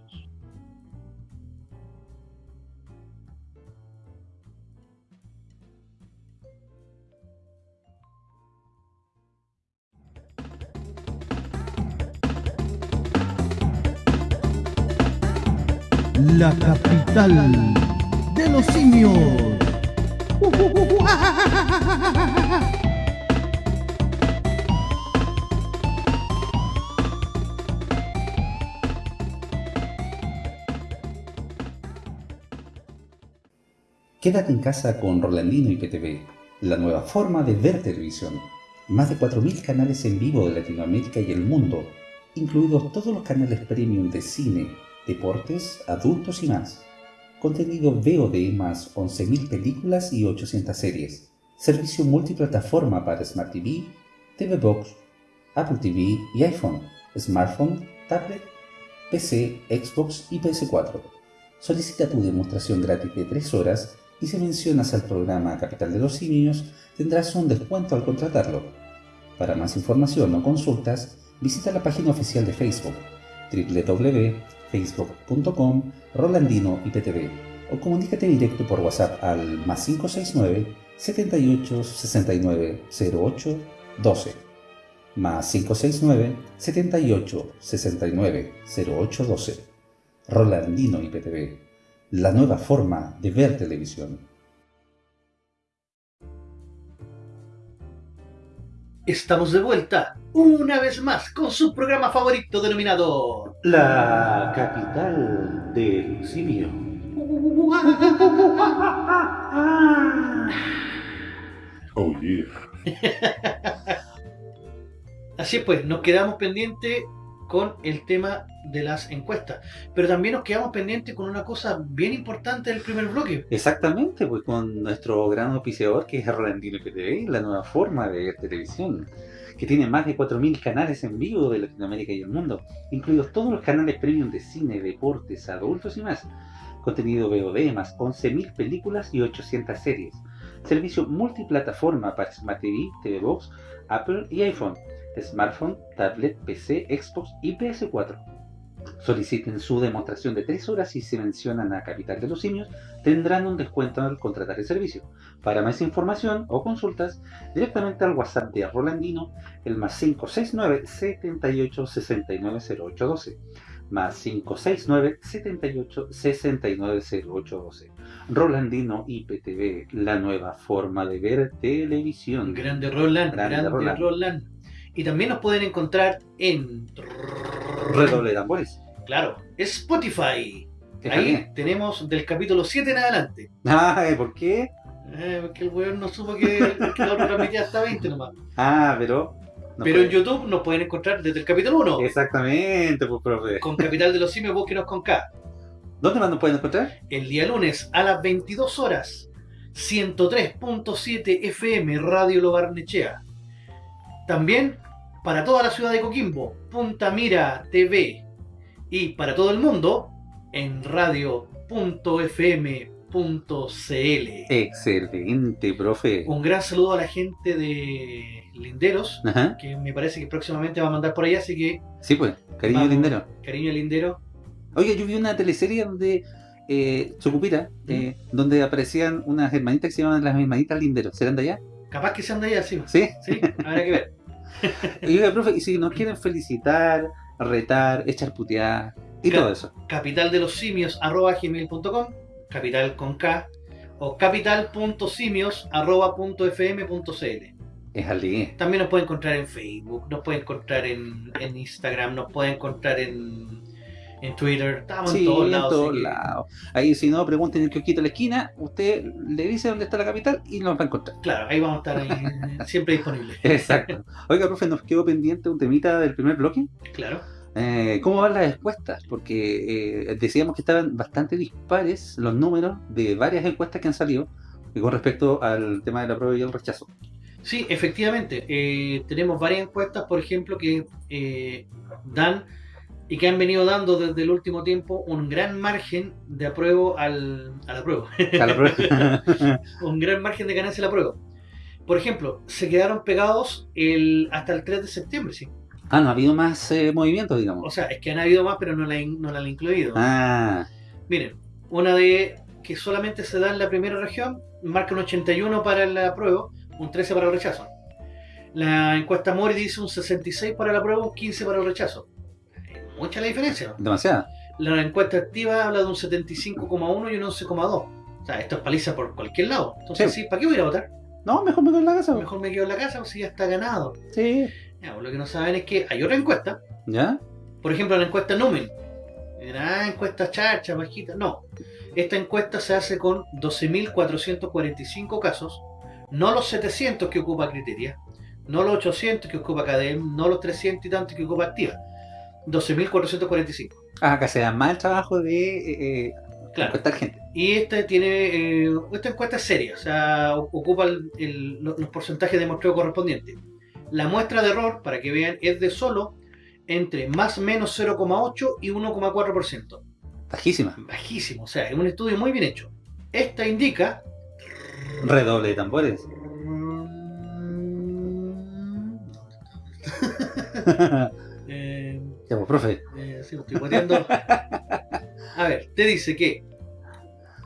la capital de los simios. Quédate en casa con Rolandino y PTV, la nueva forma de ver televisión. Más de 4.000 canales en vivo de Latinoamérica y el mundo, incluidos todos los canales premium de cine, deportes, adultos y más. Contenido VOD más 11.000 películas y 800 series. Servicio multiplataforma para Smart TV, TV Box, Apple TV y iPhone, smartphone, tablet, PC, Xbox y PS4. Solicita tu demostración gratis de 3 horas y si mencionas al programa Capital de los Simios tendrás un descuento al contratarlo. Para más información o consultas, visita la página oficial de Facebook www.facebook.com Rolandino IPTV o comunícate directo por WhatsApp al más 569 78 69 08 12 más 569 78 69 08 12 Rolandino IPTV la nueva forma de ver televisión Estamos de vuelta, una vez más, con su programa favorito denominado... La capital del simio. [LAUGHS] Oh, yeah. Así es pues, nos quedamos pendientes con el tema de las encuestas. Pero también nos quedamos pendientes con una cosa bien importante del primer bloque. Exactamente, pues con nuestro gran auspiciador que es Rolandino PTV, la nueva forma de ver televisión, que tiene más de 4.000 canales en vivo de Latinoamérica y el mundo, incluidos todos los canales premium de cine, deportes, adultos y más. Contenido VOD más 11.000 películas y 800 series. Servicio multiplataforma para Smart TV, TV Box, Apple y iPhone, smartphone, tablet, PC, Xbox y PS4. Soliciten su demostración de 3 horas y si mencionan a Capital de los Simios tendrán un descuento al contratar el servicio. Para más información o consultas, directamente al WhatsApp de Rolandino, el más 569 78 69 0812 más 569 78 69 0812 Rolandino IPTV, la nueva forma de ver televisión. Grande Roland, grande, Roland. Roland. Y también nos pueden encontrar en... Redoble de tambores. Claro, Spotify. Ahí tenemos del capítulo 7 en adelante. Ah, ¿por qué? Eh, porque el weón no supo que, que la transmitía hasta 20 nomás. Ah, pero... no Pero puede. en YouTube nos pueden encontrar desde el capítulo 1. Exactamente, pues profe. Con Capital de los Simios, búsquenos con K. ¿Dónde más nos pueden encontrar? El día lunes a las 22 horas, 103.7 FM Radio Lo Barnechea. También para toda la ciudad de Coquimbo, Punta Mira TV. Y para todo el mundo, en radio.fm.cl. Excelente, profe. Un gran saludo a la gente de Linderos, Ajá. que me parece que próximamente va a mandar por allá, así que Sí, pues, cariño Vamos. lindero. cariño Lindero. Oye, yo vi una teleserie donde, eh, Chocupira, eh, donde aparecían unas hermanitas que se llamaban las hermanitas linderos. ¿Serán de allá? Capaz que sean de allá, sí. Sí. Sí, habrá que ver. [LAUGHS] Y oiga, profe, y si nos quieren felicitar, retar, echar putear y todo eso. capital de los simios arroba gmail.com capital con K o capital.simios arroba punto fm punto cl. Es al También nos puede encontrar en Facebook, nos puede encontrar en, en Instagram, nos puede encontrar en, en Twitter, estamos Sí, en todos en lados. todos así que- lados. Ahí si no, pregunten en el kiosquito de la esquina, usted le dice dónde está la capital y nos va a encontrar. Claro, ahí vamos a estar ahí, [LAUGHS] siempre disponibles. [LAUGHS] Exacto. Oiga, profe, nos quedó pendiente un temita del primer bloque. Claro. Eh, ¿Cómo van las encuestas? Porque eh, decíamos que estaban bastante dispares los números de varias encuestas que han salido con respecto al tema de la prueba y el rechazo. Sí, efectivamente. eh, tenemos varias encuestas, por ejemplo, que eh, dan y que han venido dando desde el último tiempo un gran margen de apruebo al. A la prueba. un gran margen de ganancia al apruebo. Por ejemplo, se quedaron pegados el, hasta el 3 de septiembre, sí. ah, no ha habido más eh, movimientos, digamos. O sea, es que han habido más, pero no la, no la han incluido. Ah, Miren, una de que solamente se da en la primera región, marca un 81 para el apruebo, un 13 para el rechazo. La encuesta Mori dice un 66 para el apruebo, un 15 para el rechazo. Mucha la diferencia. demasiada. La encuesta activa habla de un 75,1 y un 11,2. O sea, esto es paliza por cualquier lado. Entonces, Sí. ¿para qué voy a ir a votar? No, mejor me quedo en la casa. Mejor me quedo en la casa, si ya está ganado. Sí. Ya, pues, lo que no saben es que hay otra encuesta. ¿Ya? Por ejemplo, la encuesta Numen. Ah, encuesta charcha, bajita. No. Esta encuesta se hace con 12.445 casos, no los 700 que ocupa Criteria, no los 800 que ocupa Cadem, no los 300 y tantos que ocupa Activa. 12.445. Ah, acá se da más el trabajo de eh, eh, Claro. encuestar gente. Y esta tiene, eh, esta encuesta es seria, o sea, ocupa el- el- lo- los porcentajes de muestreo correspondientes. La muestra de error, para que vean, es de solo entre más o menos 0,8 y 1,4%. Bajísima. Bajísimo, o sea, es un estudio muy bien hecho. Esta indica Redoble de tambores. [LAUGHS] [LAUGHS] ya, pues, profe. Eh, sí, lo estoy boteando. A ver, te dice que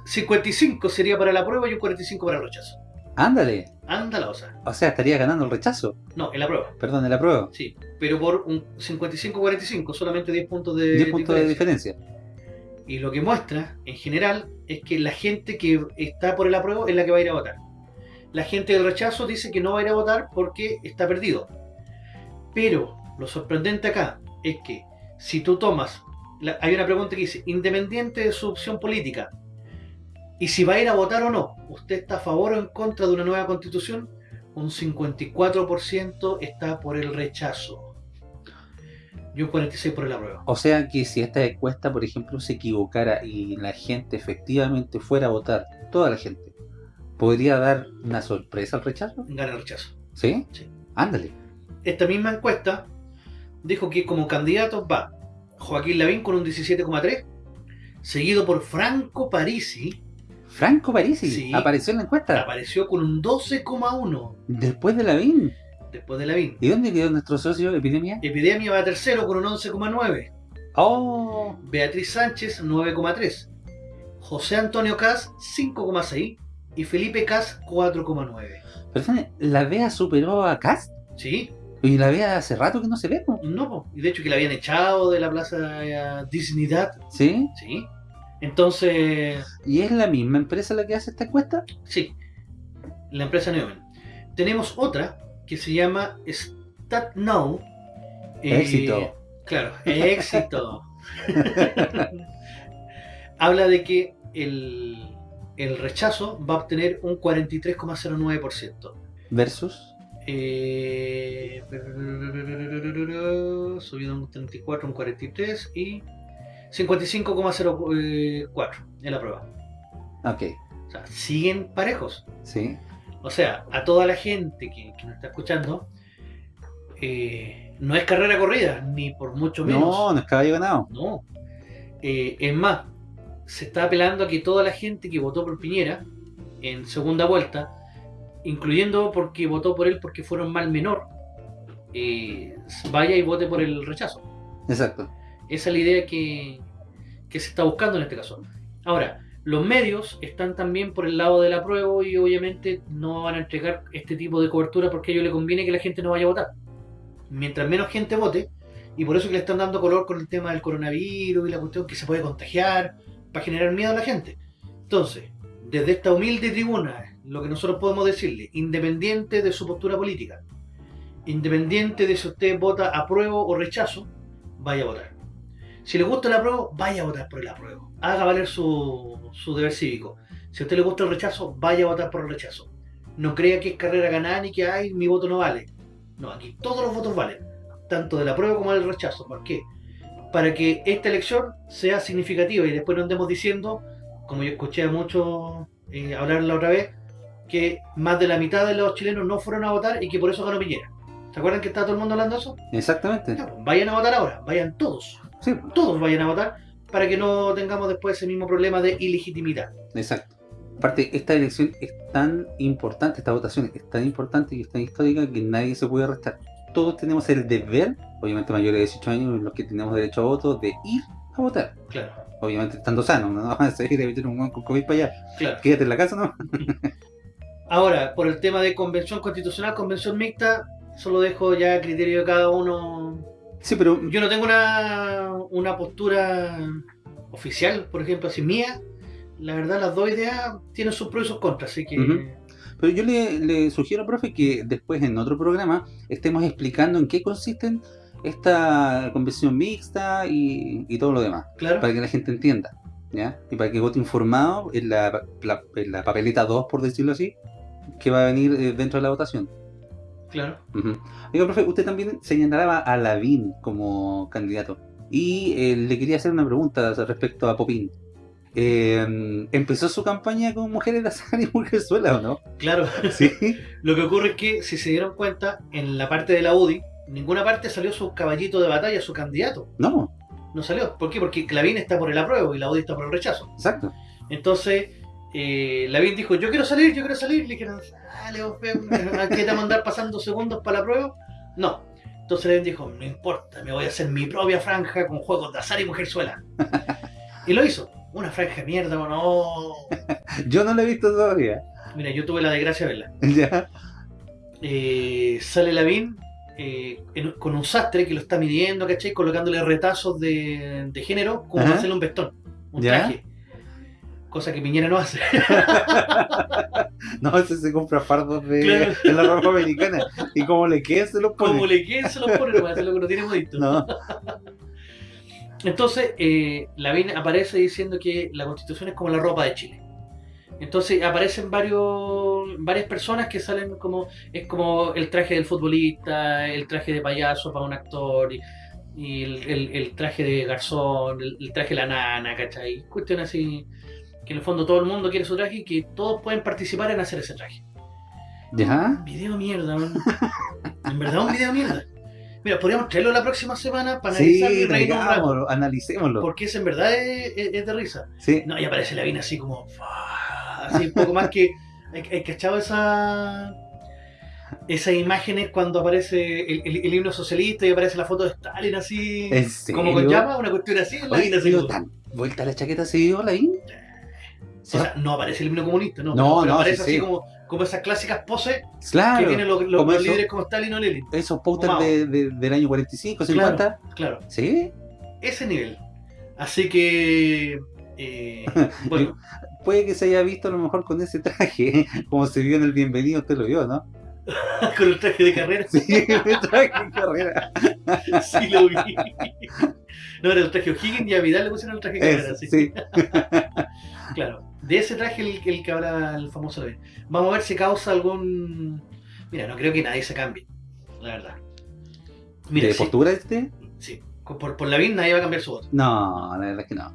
55 sería para la prueba y un 45 para el rechazo. Ándale. Anda la osa. O sea, estaría ganando el rechazo. No, en la prueba. Perdón, en la prueba. Sí, pero por un 55-45, solamente 10 puntos de 10 puntos de diferencia. Y lo que muestra, en general, es que la gente que está por el apruebo es la que va a ir a votar. La gente del rechazo dice que no va a ir a votar porque está perdido. Pero lo sorprendente acá es que si tú tomas, la- hay una pregunta que dice, independiente de su opción política, y si va a ir a votar o no, ¿usted está a favor o en contra de una nueva constitución? Un 54% está por el rechazo. Y un 46% por el apruebo. O sea que si esta encuesta, por ejemplo, se equivocara y la gente efectivamente fuera a votar, toda la gente, ¿podría dar una sorpresa al rechazo? Gana el rechazo. ¿Sí? Sí. Ándale. Esta misma encuesta dijo que como candidatos va Joaquín Lavín con un 17,3, seguido por Franco Parisi, Franco Parisi Sí. apareció en la encuesta. apareció con un 12,1 Después de Lavín. después de Lavín. ¿Y dónde quedó nuestro socio Epidemia? Epidemia va tercero con un 11,9. Oh, Beatriz Sánchez 9,3. José Antonio Cas 5,6 y Felipe Cas 4,9. perdón, ¿la DEA superó a Cast? ¿Sí? Y la DEA hace rato que no se ve, ¿no? No, po. y de hecho que la habían echado de la plaza eh, Dignidad. ¿Sí? ¿Sí? Entonces, ¿Y es la misma empresa la que hace esta encuesta? Sí, la empresa Neumann. Tenemos otra que se llama StatNow. Eh, Éxito. Claro, éxito. [LAUGHS] Habla de que el, el rechazo va a obtener un 43,09%. Versus. Eh, subido un 34, un 43 y 55,04 en la prueba. Ok, O sea, siguen parejos. sí. O sea, a toda la gente que, que nos está escuchando, eh, no es carrera corrida, ni por mucho menos. No, no es caballo ganado. No. Eh, es más, se está apelando a que toda la gente que votó por Piñera en segunda vuelta, incluyendo porque votó por él porque fueron mal menor, eh, vaya y vote por el rechazo. Exacto. Esa es la idea que, que se está buscando en este caso. Ahora, los medios están también por el lado del apruebo y obviamente no van a entregar este tipo de cobertura porque a ellos les conviene que la gente no vaya a votar. Mientras menos gente vote, y por eso que le están dando color con el tema del coronavirus y la cuestión que se puede contagiar, para generar miedo a la gente. Entonces, desde esta humilde tribuna, lo que nosotros podemos decirle, independiente de su postura política, independiente de si usted vota apruebo o rechazo, vaya a votar. Si le gusta el apruebo, vaya a votar por el apruebo. Haga valer su, su deber cívico. Si a usted le gusta el rechazo, vaya a votar por el rechazo. No crea que es carrera ganada ni que ay, mi voto no vale. No, aquí todos los votos valen. Tanto del apruebo como del rechazo. ¿Por qué? Para que esta elección sea significativa y después no andemos diciendo, como yo escuché a muchos eh, hablar la otra vez, que más de la mitad de los chilenos no fueron a votar y que por eso ganó Piñera. ¿Se acuerdan que está todo el mundo hablando de eso? Exactamente. Pues, vayan a votar ahora, vayan todos. Sí, Todos vayan a votar para que no tengamos después ese mismo problema de ilegitimidad. exacto. Aparte, esta elección es tan importante, esta votación es tan importante y es tan histórica que nadie se puede arrestar. Todos tenemos el deber, obviamente mayores de 18 años, los que tenemos derecho a voto, de ir a votar. Claro, Obviamente estando sanos, no [LAUGHS] vas a seguir de meter un con COVID para allá. claro. Quédate en la casa, ¿no? [LAUGHS] Ahora, por el tema de convención constitucional, convención mixta, eso lo dejo ya a criterio de cada uno. Sí, pero Yo no tengo una, una postura oficial, por ejemplo, así mía. La verdad, las dos ideas tienen sus pros y sus contras, así que... Ujú. Pero yo le, le sugiero, profe, que después en otro programa estemos explicando en qué consisten esta convención mixta y, y todo lo demás, Claro. para que la gente entienda. ¿ya? Y para que vote informado en la, la- en la papeleta 2, por decirlo así, que va a venir eh, dentro de la votación. Claro. Oiga, profe, usted también señalaba a Lavín como candidato. Y eh, le quería hacer una pregunta respecto a Popín. Eh, ¿Empezó su campaña con mujeres de azar y mujerzuela o no? Claro. [LAUGHS] Sí. Lo que ocurre es que, si se dieron cuenta, en la parte de la UDI, ninguna parte salió su caballito de batalla, su candidato. No, No salió. ¿Por qué? Porque Lavín está por el apruebo y la UDI está por el rechazo. exacto. Entonces, eh, Lavín dijo, yo quiero salir, yo quiero salir. Le dijeron, dale, vos, fe, ¿a qué te vamos a andar pasando segundos para la prueba? No. Entonces Lavín dijo, no importa, me voy a hacer mi propia franja con juegos de azar y mujerzuela. [LAUGHS] y lo hizo. Una franja de mierda, no. [LAUGHS] Yo no lo he visto todavía. Mira, yo tuve la desgracia de verla. [LAUGHS] Ya. Eh, sale Lavín eh, en- con un sastre que lo está midiendo, ¿cachai? Colocándole retazos de, de género como para hacerle un vestón, un Ya. traje. Cosa que Piñera no hace. [LAUGHS] No, ese se compra fardos de, Claro. de la ropa americana. Y como le quede, se los pone. Como le queden, se los pone, es lo que no tiene modito. No. Entonces, eh, Lavín aparece diciendo que la constitución es como la ropa de Chile. Entonces aparecen varios, varias personas que salen como, es como el traje del futbolista, el traje de payaso para un actor, y, y el, el- el traje de garzón, el, el traje de la nana, ¿cachai? Cuestión así, que en el fondo todo el mundo quiere su traje y que todos pueden participar en hacer ese traje. ¿Ya? Video mierda, man. [LAUGHS] En verdad un video mierda. Mira, podríamos traerlo la próxima semana para Sí, analizarlo y reírnos un rato. analicémoslo. Porque ese en verdad es, es- es de risa. Sí. No, y aparece la vina así como. Así un poco más que. ¿Hay, hay cachado esa. Esas imágenes cuando aparece el, el- el himno socialista y aparece la foto de Stalin así. Como con llama, una cuestión así. La Oye, vina así. tan vuelta la chaqueta se dio O sea, no aparece el himno comunista, no. No, pero no, aparece sí, así sí. Como, como esas clásicas poses Claro. que tienen los, los- como los eso- líderes como Stalin o Lenin. Esos pósters de, de- del año 45, 50. Claro, claro. ¿Sí? Ese nivel. Así que. eh, [LAUGHS] bueno, Puede que se haya visto a lo mejor con ese traje, [LAUGHS] como se vio en el bienvenido, usted lo vio, ¿no? [LAUGHS] con el traje de carrera. Sí, el traje de carrera. Sí, lo vi. No, era el traje O'Higgins y a Vidal le pusieron el traje de carrera. Sí. sí. Claro, de ese traje el, el que habla el famoso. Vamos a ver si causa algún. Mira, no creo que nadie se cambie, la verdad. Mira, ¿De sí, postura este? sí, por, por Lavín nadie va a cambiar su voto. No, la verdad es que no.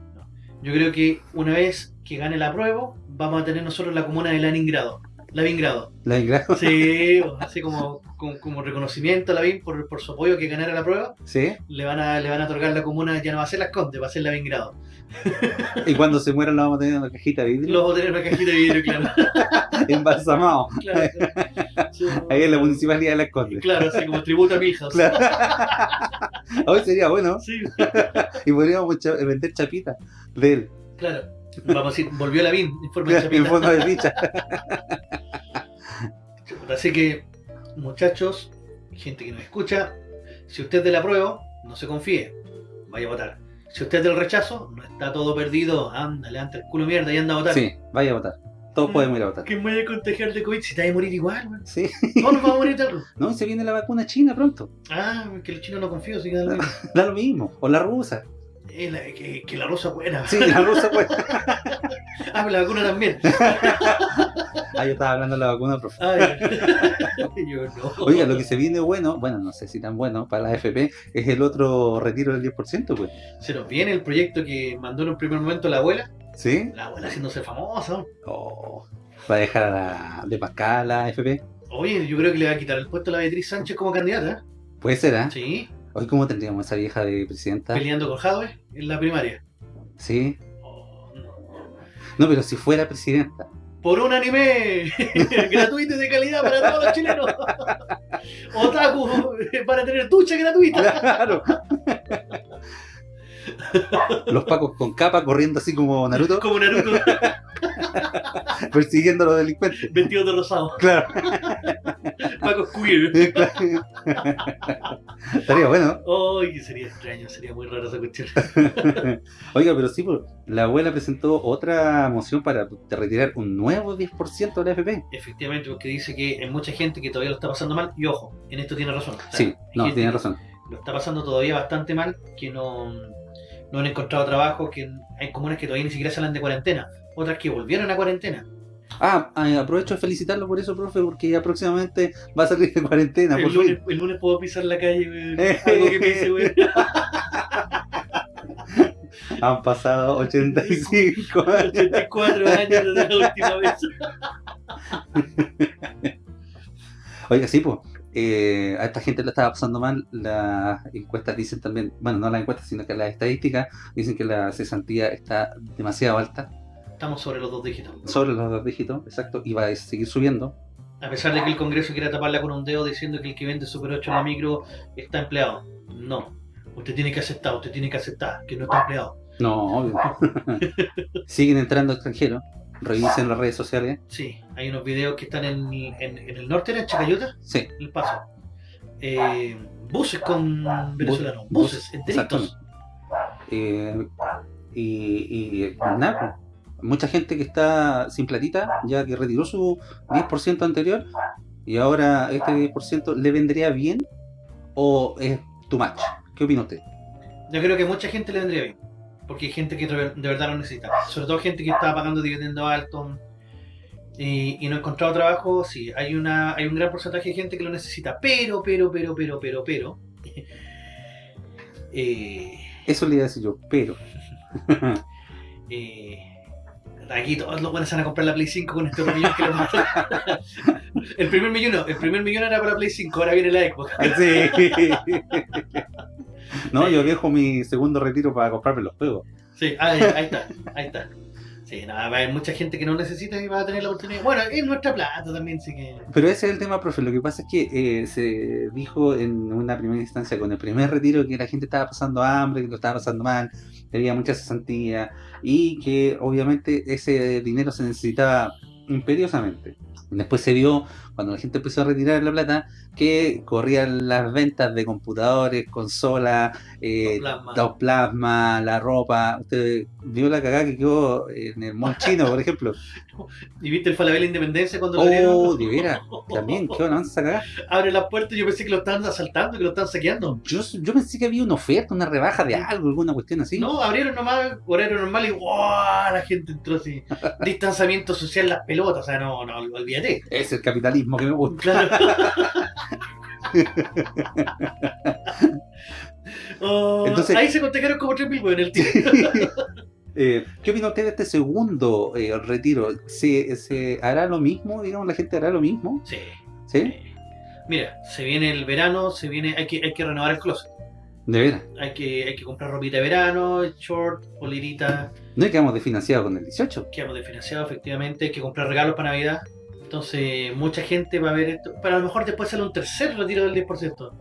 Yo creo que una vez que gane la prueba, vamos a tener nosotros la comuna de Leningrado. Lavingrado. La ingrata. Sí, así como, como, como reconocimiento a Lavín por, por su apoyo a que ganara la prueba, ¿Sí? le van a, le van a otorgar la comuna, ya no va a ser Las Condes, va a ser Lavingrado. [LAUGHS] Y cuando se muera lo vamos a tener en una cajita de vidrio. Luego tener una cajita de vidrio, claro. [LAUGHS] Embalsamado. [LAUGHS] Claro. Sí, Ahí en la municipalidad de Las Condes. Claro, así como tributo a Milhouse. Claro. Hoy sería bueno. Sí, Y podríamos vender chapitas de él. claro. Vamos a decir, volvió en forma de En forma de ficha. Así que, muchachos, gente que nos escucha, si usted es de la prueba, no se confíe, vaya a votar. Si usted es del rechazo, no está todo perdido, anda, levanta el culo mierda y anda a votar. Sí, vaya a votar. Todos podemos ir a votar. Que me vaya a contagiar de COVID si te vas a morir igual, man. Sí. Todos nos vamos a morir algo. [LAUGHS] No, se viene la vacuna china pronto. Ah, que los chinos no confío, que da lo mismo. Da lo mismo. O la rusa. Eh, la- que, que la rosa buena. Sí, la rusa pues. [LAUGHS] ah, la vacuna también. [LAUGHS] Ah, yo estaba hablando de la vacuna, profe. Ay, [LAUGHS] yo no. Oiga, lo que se viene bueno, bueno, no sé si tan bueno para la FP, es el otro retiro del 10%, pues. Se nos viene el proyecto que mandó en un primer momento la abuela. ¿Sí? La abuela haciéndose famosa. Oh, va a dejar a la, de Pascal a la FP. Oye, yo creo que le va a quitar el puesto a la Beatriz Sánchez como candidata. Puede ser, ¿ah? Sí, Hoy, ¿cómo tendríamos esa vieja de presidenta? peleando con Jadwe en la primaria. Sí. No, pero si fuera presidenta. Por un anime [LAUGHS] gratuito y de calidad para todos los chilenos. [LAUGHS] Otaku para tener ducha gratuita. Claro. Los pacos con capa corriendo así como Naruto, Como Naruto [LAUGHS] persiguiendo a los delincuentes. vestido de rosado. Claro. Paco queer. [LAUGHS] Estaría bueno. Que sería extraño, sería muy raro esa cuestión. [LAUGHS] Oiga, pero sí, pues, la abuela presentó otra moción para retirar un nuevo 10% de la FP. Efectivamente, porque dice que hay mucha gente que todavía lo está pasando mal. Y ojo, en esto tiene razón. O sea, Sí, no, tiene razón. Lo está pasando todavía bastante mal, que no no han encontrado trabajo, que hay comunas que todavía ni siquiera salen de cuarentena, otras que volvieron a cuarentena. Ah, eh, aprovecho de felicitarlo por eso, profe, porque ya próximamente va a salir de cuarentena. El por lunes, el lunes puedo pisar la calle, weón. Algo que pise, weón. [LAUGHS] Han pasado 85 [LAUGHS] años. 84 años desde la última vez. [LAUGHS] Oiga, sí, pues. Eh, a esta gente le estaba pasando mal. Las encuestas dicen también, bueno, no las encuestas, sino que las estadísticas dicen que la cesantía está demasiado alta, Estamos sobre los dos dígitos. sobre los dos dígitos, exacto, y va a seguir subiendo. A pesar de que el Congreso quiera taparla con un dedo diciendo que el que vende Super 8 en la micro está empleado. No. Usted tiene que aceptar, usted tiene que aceptar que no está empleado. No, obvio. [LAUGHS] Siguen entrando extranjeros. Revisen las redes sociales. Sí, hay unos videos que están en, en- en el norte, en Chacayuta, Sí. El Paso. Eh, buses con venezolanos, buses enteritos. Exactamente. Eh, y, y nada, pues, mucha gente que está sin platita, ya que retiró su 10% anterior, y ahora este 10% le vendría bien o es too much. ¿Qué opina usted? Yo creo que mucha gente le vendría bien. Porque hay gente que de verdad lo necesita. Sobre todo gente que está pagando dividendos altos y, y no ha encontrado trabajo. Sí, hay una hay un gran porcentaje de gente que lo necesita. Pero, pero, pero, pero, pero, pero. [LAUGHS] eh, Eso le iba a decir yo, pero. [LAUGHS] eh, aquí todos los buenos van a comprar la Play 5 con este millón que mandan. [LAUGHS] El primer millón no, el primer millón era para la Play 5, ahora viene la Xbox. Sí. [LAUGHS] No, yo dejo mi segundo retiro para comprarme los juegos. Sí, ahí, ahí está, ahí está. Sí, nada, va a haber mucha gente que no necesita y va a tener la oportunidad. Bueno, es nuestra plata también, sí que. Pero ese es el tema, profe. Lo que pasa es que eh, se dijo en una primera instancia con el primer retiro que la gente estaba pasando hambre, que lo estaba pasando mal, que había mucha cesantía y que obviamente ese dinero se necesitaba imperiosamente. Después se vio, cuando la gente empezó a retirar la plata, que corrían las ventas de computadores, consolas, eh, dos plasma, la ropa. Usted vio la cagada que quedó en el mall chino, por ejemplo. [LAUGHS] ¿Y viste el Falabella Independencia cuando lo Oh, abrieron? [LAUGHS] de veras. También, qué van a cagar. Abre la puerta y yo pensé que lo estaban asaltando, que lo estaban saqueando. Yo, yo pensé que había una oferta, una rebaja de algo, alguna cuestión así. No, abrieron nomás, horario normal y ¡wow! La gente entró así. [LAUGHS] Distanciamiento social, las pelotas. O sea, no, no, olvídate. Es el capitalismo que me gusta. [LAUGHS] [LAUGHS] Oh, Entonces- ahí se contagiaron como 3.000 weón el tío. [LAUGHS] Eh, ¿Qué opina usted de este segundo eh, retiro? ¿Se, ¿Se hará lo mismo? Digamos, la gente hará lo mismo. Sí. ¿Sí? Mira, se viene el verano, se viene, hay que, hay que renovar el closet. De veras. Hay que, hay que comprar ropita de verano, short, polerita, No es que vamos desfinanciados con el 18. quedamos desfinanciados efectivamente, hay que comprar regalos para Navidad. Entonces, mucha gente va a ver esto. Pero a lo mejor después sale un tercer retiro del 10%.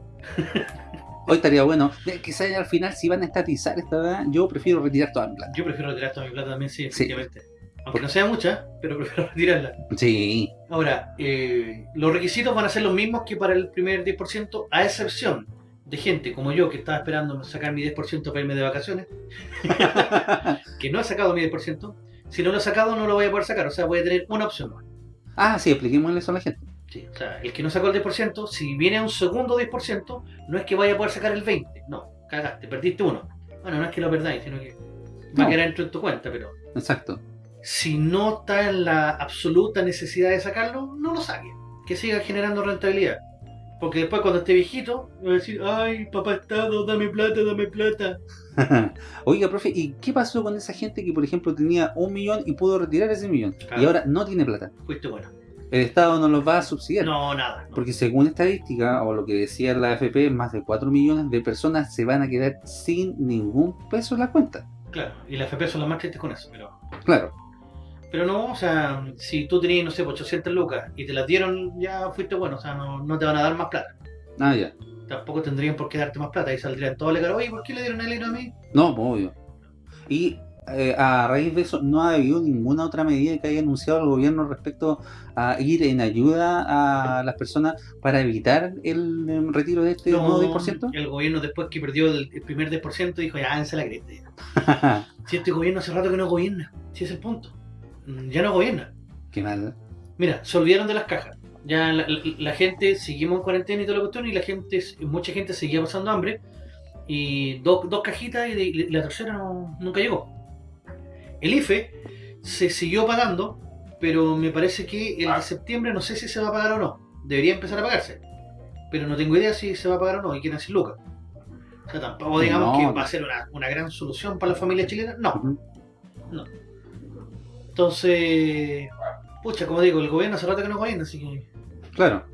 Hoy estaría bueno. eh, Quizás al final, si van a estatizar esta edad, yo prefiero retirar toda mi plata. Yo prefiero retirar toda mi plata también, sí, Sí. efectivamente. Aunque no sea mucha, pero [LAUGHS] prefiero retirarla. Sí. Ahora, eh, los requisitos van a ser los mismos que para el primer 10%, a excepción de gente como yo que estaba esperando sacar mi 10% para irme de vacaciones, [LAUGHS] que no he sacado mi 10%. Si no lo he sacado, no lo voy a poder sacar. O sea, voy a tener una opción más. Ah, sí, expliquémosle eso a la gente. Sí, o sea, el que no sacó el 10%, si viene un segundo 10%, no es que vaya a poder sacar el 20%. No, cagaste, perdiste uno. Bueno, no es que lo perdáis, sino que va a quedar dentro de tu cuenta, pero Exacto. si no está en la absoluta necesidad de sacarlo, no lo saque. Que siga generando rentabilidad. Porque después cuando esté viejito, va a decir, ay, papá Estado, dame plata, dame plata. [LAUGHS] Oiga, profe, ¿y qué pasó con esa gente que, por ejemplo, tenía un millón y pudo retirar ese millón? Claro. Y ahora no tiene plata. Fuiste bueno. El Estado no los va a subsidiar. No, nada. Porque según estadística, o lo que decía la AFP, más de 4 millones de personas se van a quedar sin ningún peso en la cuenta. Claro, y las FP son las más tristes con eso, pero... Claro. Pero no, o sea, si tú tenías, no sé, 800 lucas y te las dieron, ya fuiste bueno, o sea, no, no te van a dar más plata. Ah, ya. Tampoco tendrían por qué darte más plata y saldrían todos cara, oye, ¿por qué le dieron el hilo a mí? No, pues, obvio. Y eh, a raíz de eso, no ha habido ninguna otra medida que haya anunciado el gobierno respecto a ir en ayuda a las personas para evitar el em, retiro de este nuevo 10%. el gobierno después que perdió el, el primer 10% dijo, ya, háganse la cresta. ya". [LAUGHS] Si este gobierno hace rato que no gobierna, si es el punto. Mm, Ya no gobierna. Qué mal. Mira, se olvidaron de las cajas. Ya la, la- la gente seguimos en cuarentena y toda la cuestión y la gente, mucha gente seguía pasando hambre Y dos, dos cajitas y, de- y la tercera no- nunca llegó. El IFE se siguió pagando, pero me parece que el de septiembre no sé si se va a pagar o no. Debería empezar a pagarse. Pero no tengo idea si se va a pagar o no y quieren hacer lucas. O sea, tampoco digamos No. que va a ser una, una gran solución para la familia chilena. No. No. Entonces, pucha, como digo, el gobierno hace rato que no gobierna, así que. Claro.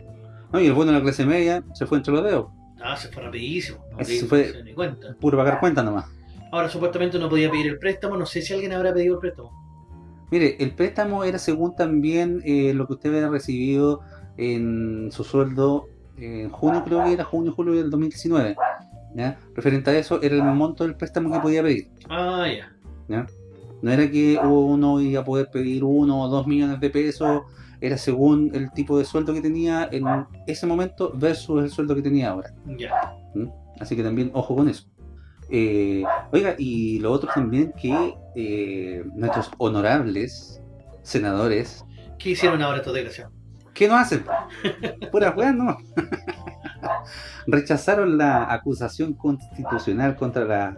No, y el bueno de la clase media se fue entre los dedos. Ah, se fue rapidísimo. No fue- se ni cuenta. Puro pagar cuenta nomás. Ahora supuestamente no podía pedir el préstamo, no sé si alguien habrá pedido el préstamo. Mire, el préstamo era según también eh, lo que usted había recibido en su sueldo en junio, creo que era junio, julio del 2019. ¿ya? Referente a eso, era el monto del préstamo que podía pedir. Ah, ya. ¿ya? No era que uno iba a poder pedir uno o dos millones de pesos, era según el tipo de sueldo que tenía en ese momento versus el sueldo que tenía ahora. Ya. ¿Mm? Así que también ojo con eso. Eh, oiga, y lo otro también que eh, nuestros honorables senadores, ¿Qué hicieron ahora estos desgraciados? ¿qué no hacen? [LAUGHS] Puras weas nomás. [LAUGHS] Rechazaron la acusación constitucional contra la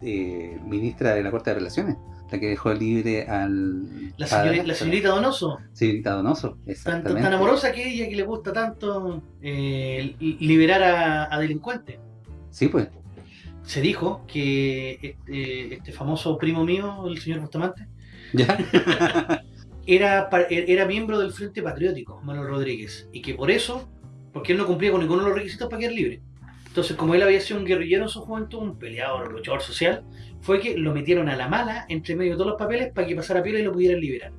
eh, ministra de la Corte de Relaciones, la que dejó libre al... La, a- señori- la señorita Donoso, Señorita Donoso, tan, exactamente. tan, tan amorosa que ella, que le gusta tanto eh, li- liberar a, a delincuentes. Sí, pues. Se dijo que este, este famoso primo mío, el señor Bustamante, ¿Ya? [LAUGHS] era, pa- era miembro del Frente Patriótico, Manuel Rodríguez, y que por eso, porque él no cumplía con ninguno de los requisitos para quedar libre. Entonces, como él había sido un guerrillero en su juventud, un peleador, un luchador social, fue que lo metieron a la mala entre medio de todos los papeles para que pasara piola y lo pudieran liberar.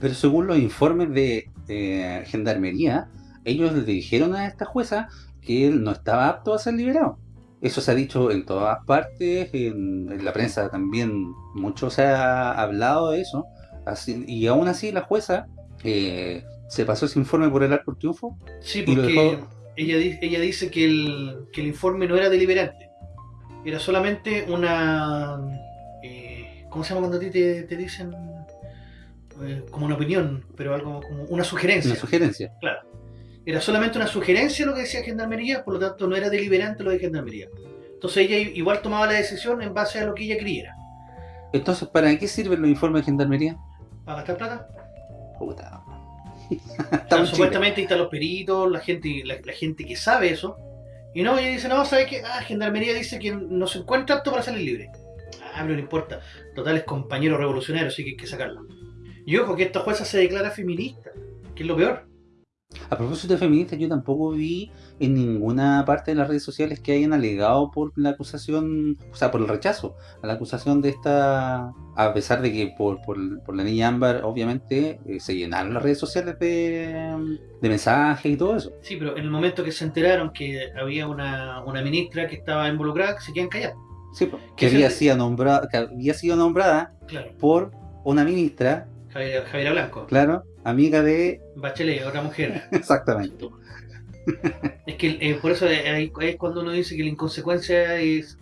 Pero según los informes de eh, Gendarmería, ellos le dijeron a esta jueza que él no estaba apto a ser liberado. Eso se ha dicho en todas partes, en, en la prensa también mucho se ha hablado de eso. Así- y aún así la jueza eh, se pasó ese informe por el arco triunfo. Sí, y lo porque dejó- ella, ella dice que el, que el informe no era deliberante. Era solamente una... eh, ¿Cómo se llama cuando a ti te, te dicen? Eh, como una opinión, pero algo como una sugerencia. Una sugerencia. Claro. Era solamente una sugerencia lo que decía Gendarmería, por lo tanto no era deliberante lo de Gendarmería. Entonces ella igual tomaba la decisión en base a lo que ella creyera. Entonces, ¿para qué sirven los informes de Gendarmería? ¿Para gastar plata? Puta. [LAUGHS] Supuestamente ahí están los peritos, la gente, la, la gente que sabe eso. Y no, ella dice, no, ¿sabes qué? Ah, Gendarmería dice que no se encuentra apto para salir libre. Ah, pero no importa. Total es compañero revolucionario, así que hay que sacarlo. Y ojo, que esta jueza se declara feminista, que es lo peor. A propósito de feministas, yo tampoco vi en ninguna parte de las redes sociales que hayan alegado por la acusación, o sea, por el rechazo a la acusación de esta, a pesar de que por, por, por la niña Ámbar, obviamente, eh, se llenaron las redes sociales de, de mensajes y todo eso. Sí, pero en el momento que se enteraron que había una, una ministra que estaba involucrada, se quedan callados. Sí, ¿Qué que había, sido nombrada, que había sido nombrada Claro. por una ministra, Javier, Javiera Blanco. claro, amiga de... Bachelet, otra mujer. [LAUGHS] Exactamente. Es que eh, por eso eh, es cuando uno dice que la inconsecuencia es,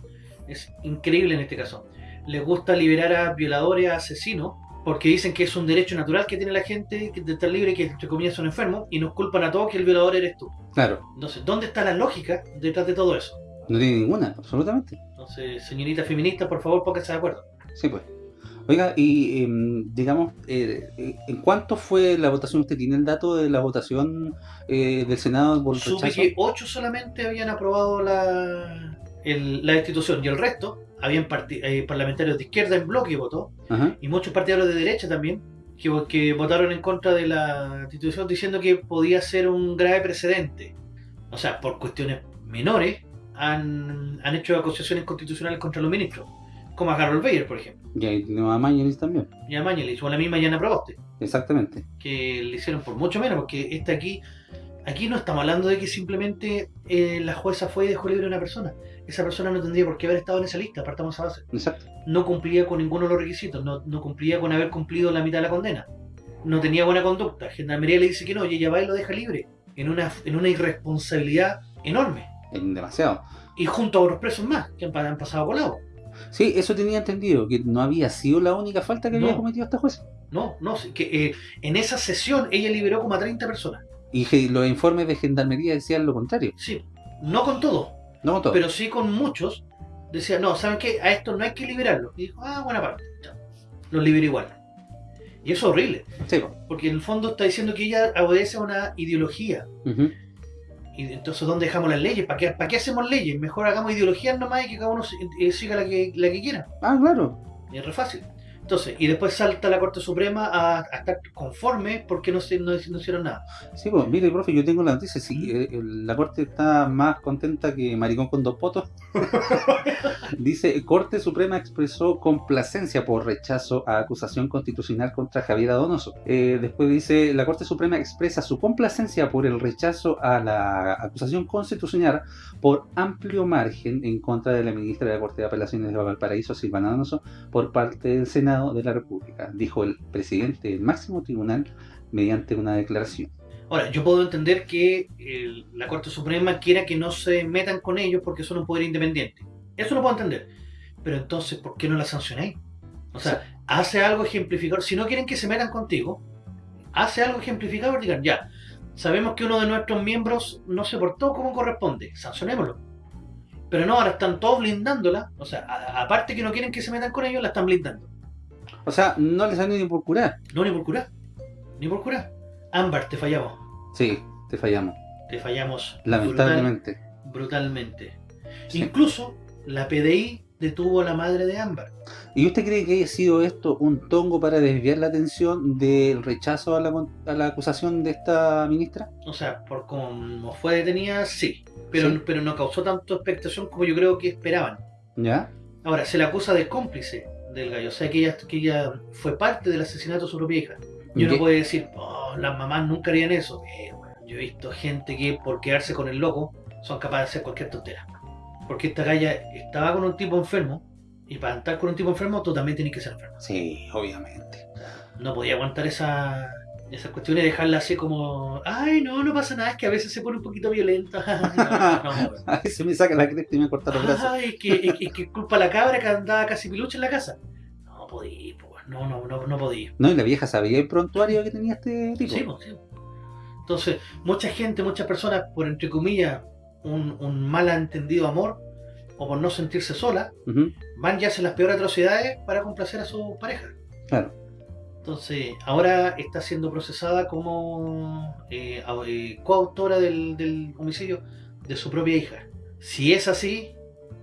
es increíble en este caso. Les gusta liberar a violadores, a asesinos, porque dicen que es un derecho natural que tiene la gente que- de estar libre, que entre comillas son enfermos, y nos culpan a todos que el violador eres tú. Claro, Entonces, ¿dónde está la lógica detrás de todo eso? no tiene ninguna, absolutamente. Entonces, señorita feminista, por favor, póngase de acuerdo. Sí, pues. Oiga, y em, digamos, eh, eh, ¿en cuánto fue la votación? ¿Usted tiene el dato de la votación eh, del Senado por Supe que ocho solamente habían aprobado la, el- la destitución y el resto habían eh, parlamentarios de izquierda en bloque que votó Ajá. y muchos partidarios de derecha también que, que votaron en contra de la destitución diciendo que podía ser un grave precedente. O sea, por cuestiones menores han, han hecho acusaciones constitucionales contra los ministros, como a Harold Bayer, por ejemplo, Y ahí tenemos a Mañanis también, y a Mañalich, o a la misma Yana Proboste. exactamente. que le hicieron por mucho menos, porque este aquí, aquí no estamos hablando de que simplemente eh, la jueza fue y dejó libre a una persona. Esa persona no tendría por qué haber estado en esa lista, partamos a base. Exacto. No cumplía con ninguno de los requisitos, no, no cumplía con haber cumplido la mitad de la condena. No tenía buena conducta. Gendarmería le dice que no, y ella va y lo deja libre, en una, en una irresponsabilidad enorme. En demasiado. Y junto a otros presos más, que han, han pasado colado. Sí, eso tenía entendido, que no había sido la única falta que había No. cometido esta jueza. No, no, que eh, en esa sesión ella liberó como a 30 personas. Y los informes de gendarmería decían lo contrario. Sí, no con todo, No con todo. pero sí con muchos decía, no, ¿saben qué? A esto no hay que liberarlo. Y dijo, ah, buena parte, chao. Los libero igual. Y eso es horrible. Sí. Porque en el fondo está diciendo que ella obedece a una ideología. Y entonces, ¿dónde dejamos las leyes? ¿Para qué, ¿Para qué hacemos leyes? Mejor hagamos ideologías nomás y que cada uno si- siga la que, la que quiera. Ah, claro. Y es re fácil. Entonces, y después salta la Corte Suprema a, estar conforme porque no, se, no, no hicieron nada. Sí, pues mire, profe, yo tengo la noticia. Sí, eh, la corte está más contenta que maricón con dos potos. [LAUGHS] Dice, Corte Suprema expresó complacencia por rechazo a acusación constitucional contra Javier Donoso. Eh, después dice, la Corte Suprema expresa su complacencia por el rechazo a la acusación constitucional por amplio margen en contra de la ministra de la Corte de Apelaciones de Valparaíso, Silvana Donoso, por parte del Senado de la República, dijo el presidente del máximo tribunal mediante una declaración. Ahora, yo puedo entender que el- la Corte Suprema quiera que no se metan con ellos porque son un poder independiente. Eso lo puedo entender. Pero entonces, ¿por qué no la sancionáis? O sea, hace algo ejemplificador. Si no quieren que se metan contigo, hace algo ejemplificador. Digan, ya, sabemos que uno de nuestros miembros no se portó como corresponde. Sancionémoslo. Pero no, ahora están todos blindándola. O sea, a- aparte que no quieren que se metan con ellos, la están blindando. O sea, no les salió ni por curar. No, ni por curar. Ni por curar. Ámbar, te fallamos. Sí, te fallamos. Te fallamos. Lamentablemente. brutal- brutalmente. Incluso la PDI detuvo a la madre de Ámbar. ¿Y usted cree que haya sido esto un tongo para desviar la atención del rechazo a la, a la acusación de esta ministra? O sea, por como fue detenida, sí. Pero, Sí. pero no causó tanto expectación como yo creo que esperaban. ¿Ya? Ahora, se la acusa de cómplice del gallo. O sea, que ella, que ella fue parte del asesinato de su propia hija. Y uno ¿Qué? puede decir, oh, las mamás nunca harían eso. Eh, bueno, yo he visto gente que por quedarse con el loco son capaces de hacer cualquier tontera. Porque esta galla estaba con un tipo enfermo. Y para estar con un tipo enfermo, tú también tienes que ser enfermo. Sí, obviamente. no podía aguantar esa, esa cuestión y dejarla así como, ay, no, no pasa nada, es que a veces se pone un poquito violenta. [LAUGHS] no, no, no. [LAUGHS] Ay, se me saca la cresta y me corta los brazos. Ay, es que, es, es que culpa la cabra que andaba casi pilucha en la casa. No podía, pues, no, no, no, no podía. No, y la vieja sabía el prontuario que tenía este tipo. Sí, pues, sí. Entonces, mucha gente, muchas personas, por entre comillas, un, un malentendido amor, o por no sentirse sola, van y hacen las peores atrocidades para complacer a su pareja. Claro. Entonces, ahora está siendo procesada como eh, eh, coautora del, del homicidio de su propia hija. Si es así,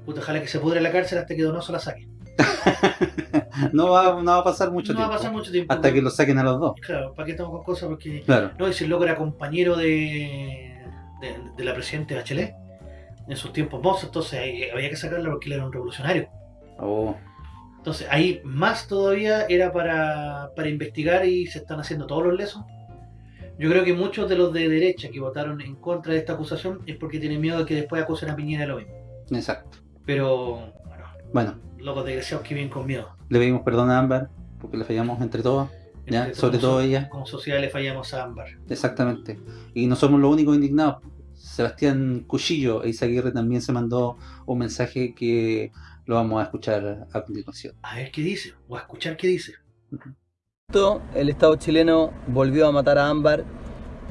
puta, ojalá que se pudre la cárcel hasta que Donoso la saque. [LAUGHS] No va, no va a pasar mucho no va tiempo. a pasar mucho tiempo. Hasta que lo saquen a los dos. Claro, ¿para qué estamos con cosas? Porque. Claro. No, y si el loco era compañero de, de, de la presidenta Bachelet en sus tiempos mozos, entonces eh, había que sacarlo porque él era un revolucionario. Oh, Entonces ahí más todavía era para, para investigar y se están haciendo todos los lesos. Yo creo que muchos de los de derecha que votaron en contra de esta acusación es porque tienen miedo de que después acusen a Piñera de lo mismo. exacto. Pero, Bueno, locos desgraciados que vienen con miedo. le pedimos perdón a Ámbar porque le fallamos entre todos. ¿ya? Sobre todo ella. Como sociedad le fallamos a Ámbar. Exactamente. Y no somos los únicos indignados. Sebastián Cuchillo e Isaguirre también se mandó un mensaje que lo vamos a escuchar a continuación. A ver qué dice, o a escuchar qué dice. El Estado chileno volvió a matar a Ámbar.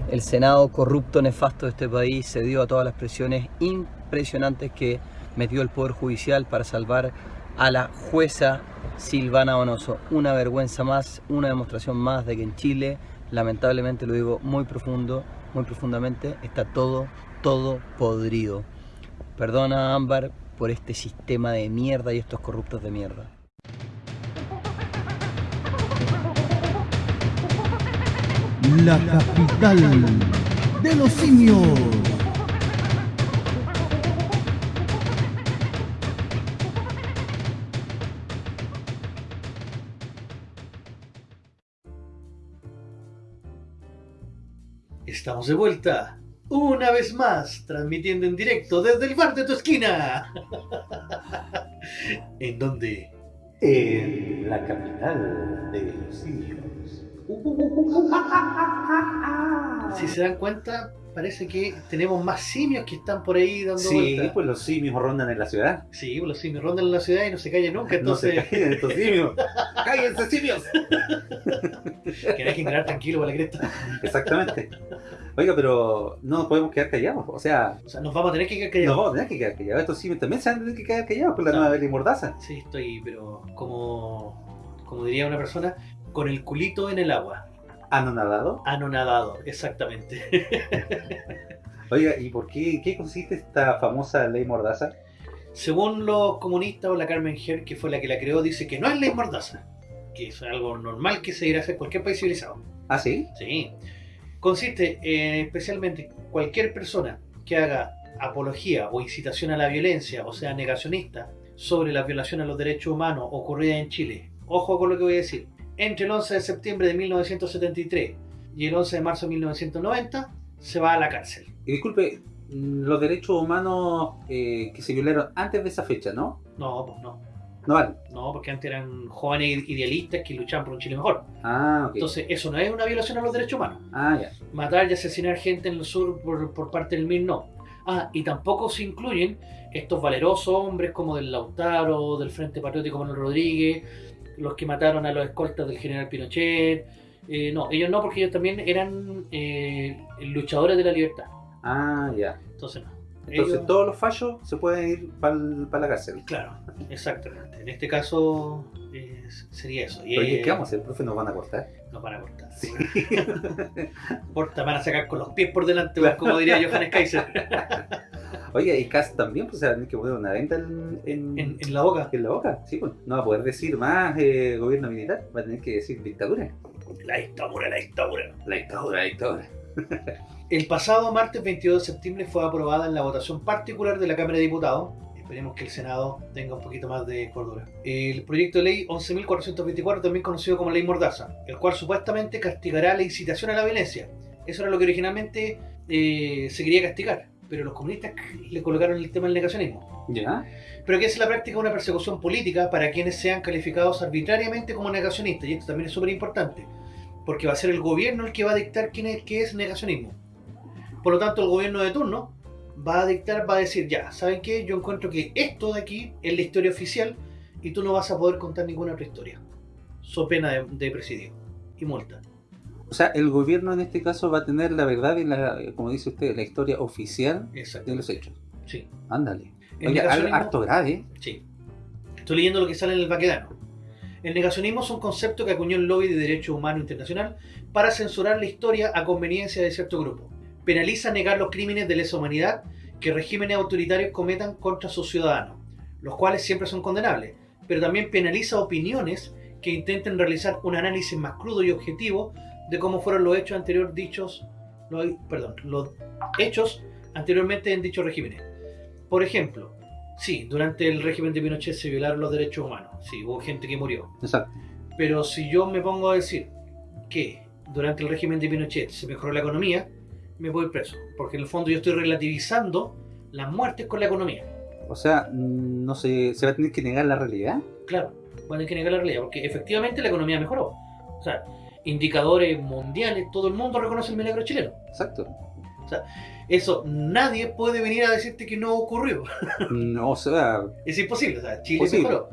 El Senado corrupto, nefasto de este país cedió a todas las presiones impresionantes que metió el Poder Judicial para salvar a la jueza Silvana Donoso. Una vergüenza más, una demostración más de que en Chile, lamentablemente lo digo muy profundo, muy profundamente, está todo, todo podrido. Perdona Ámbar por este sistema de mierda y estos corruptos de mierda. La capital de los simios. Estamos de vuelta, una vez más, transmitiendo en directo desde el bar de tu esquina. [LAUGHS] ¿En dónde? En la capital de los simios. [LAUGHS] Si se dan cuenta, parece que tenemos más simios que están por ahí dando Sí, vueltas. pues los simios rondan en la ciudad. Sí, pues los simios rondan en la ciudad y no se callan nunca, No se callen estos simios. [LAUGHS] ¡Cállense, simios! que dejen quedar tranquilo para la cresta. Exactamente. Oiga, pero no nos podemos quedar callados. O sea, O sea, nos vamos a tener que quedar callados. nos vamos a tener que quedar callados. Estos simios también se van a tener que quedar callados por la nueva ley mordaza. Sí, estoy, pero como, como diría una persona, con el culito en el agua. ¿Anonadado? Anonadado, exactamente. [LAUGHS] Oiga, ¿y por qué, qué consiste esta famosa ley mordaza? Según los comunistas o la Carmen Her, que fue la que la creó, dice que no es ley mordaza, que es algo normal que se irá a hacer cualquier país civilizado. ¿Ah, sí? Sí. Consiste en especialmente cualquier persona que haga apología o incitación a la violencia, o sea, negacionista, sobre la violación a los derechos humanos ocurrida en Chile. Ojo con lo que voy a decir. Entre el 11 de septiembre de 1973 y el 11 de marzo de 1990 se va a la cárcel. Y disculpe, mm, los derechos humanos eh, que se violaron antes de esa fecha, ¿no? No, pues no. No vale. No, porque antes eran jóvenes idealistas que luchaban por un Chile mejor. Ah, ok. Entonces, eso no es una violación a los derechos humanos. Ah, ya. Matar y asesinar gente en el sur por, por parte del MIR, no. Ah, y tampoco se incluyen estos valerosos hombres como del Lautaro, del Frente Patriótico Manuel Rodríguez, los que mataron a los escoltas del general Pinochet. Eh, no, ellos no, porque ellos también eran eh, luchadores de la libertad. Ah, ya. Entonces no. Entonces Ellos- todos los fallos se pueden ir para la cárcel. Claro, exactamente. En este caso eh, sería eso. Y, Oye, eh, ¿qué vamos a hacer? ¿Profe nos van a cortar? Nos van a cortar. [LAUGHS] Corta, van a sacar con los pies por delante, como diría Johannes Kaiser. [LAUGHS] Oye, y Cass también pues, se va a tener que poner una venta en, en, en la boca. En la boca, sí, pues. No va a poder decir más eh, gobierno militar, va a tener que decir dictadura. La dictadura, la dictadura. La dictadura, la dictadura. El pasado martes 22 de septiembre fue aprobada en la votación particular de la Cámara de Diputados. Esperemos que el Senado tenga un poquito más de cordura. El proyecto de ley 11.424, también conocido como Ley Mordaza, el cual supuestamente castigará la incitación a la violencia. Eso era lo que originalmente eh, se quería castigar, pero los comunistas le colocaron el tema del negacionismo. ¿Ya? Pero que es la práctica de una persecución política para quienes sean calificados arbitrariamente como negacionistas, y esto también es súper importante, porque va a ser el gobierno el que va a dictar quién es, qué es negacionismo. Por lo tanto, el gobierno de turno va a dictar, va a decir, ya, ¿saben qué? Yo encuentro que esto de aquí es la historia oficial y tú no vas a poder contar ninguna otra historia. So pena de, de presidio y multa. O sea, el gobierno en este caso va a tener la verdad y la, como dice usted, la historia oficial de los hechos. Sí. Ándale. Oye, harto grave. Sí. Estoy leyendo lo que sale en el Baquedano. El negacionismo es un concepto que acuñó el lobby de derechos humanos internacional para censurar la historia a conveniencia de cierto grupo. Penaliza negar los crímenes de lesa humanidad que regímenes autoritarios cometan contra sus ciudadanos, los cuales siempre son condenables, pero también penaliza opiniones que intenten realizar un análisis más crudo y objetivo de cómo fueron los hechos anteriores dichos, los, perdón, los hechos anteriormente en dichos regímenes. Por ejemplo, sí, durante el régimen de Pinochet se violaron los derechos humanos, sí, hubo gente que murió. Exacto. Pero si yo me pongo a decir que durante el régimen de Pinochet se mejoró la economía, me voy preso, porque en el fondo yo estoy relativizando las muertes con la economía. O sea, mm, no se, se va a tener que negar la realidad. Claro, van a tener que negar la realidad, porque efectivamente la economía mejoró. O sea, indicadores mundiales, todo el mundo reconoce el milagro chileno. Exacto. O sea, eso nadie puede venir a decirte que no ocurrió. No, [LAUGHS] o sea, Es imposible, o sea, Chile Posible. mejoró.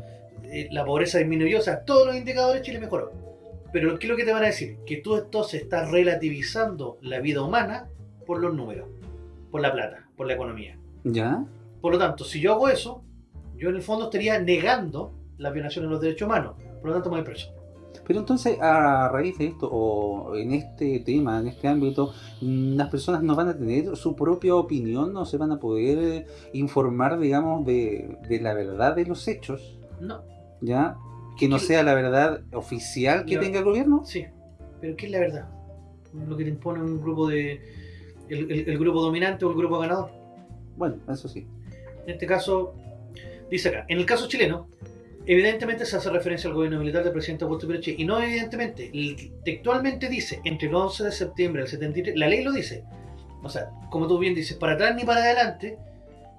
Eh, La pobreza disminuyó, o sea, todos los indicadores Chile mejoró. Pero ¿qué es lo que te van a decir? Que tú entonces estás relativizando la vida humana por los números, por la plata, por la economía. ¿ya? Por lo tanto, si yo hago eso, yo en el fondo estaría negando la violación de los derechos humanos. Por lo tanto, me voy preso. Pero entonces, a raíz de esto, o en este tema, en este ámbito, mm, las personas no van a tener su propia opinión, no se van a poder eh, informar, digamos, de, de la verdad de los hechos, No, ¿ya? Que no sea la verdad oficial que tenga el gobierno. sí. Pero ¿qué es la verdad? Lo que te impone un grupo de... El, el- el grupo dominante o el grupo ganador. Bueno, eso sí. En este caso, dice acá, en el caso chileno, evidentemente se hace referencia al gobierno militar del presidente Augusto Pinochet, y no evidentemente, textualmente dice, entre el 11 de septiembre del 73, la ley lo dice, o sea, como tú bien dices, para atrás ni para adelante,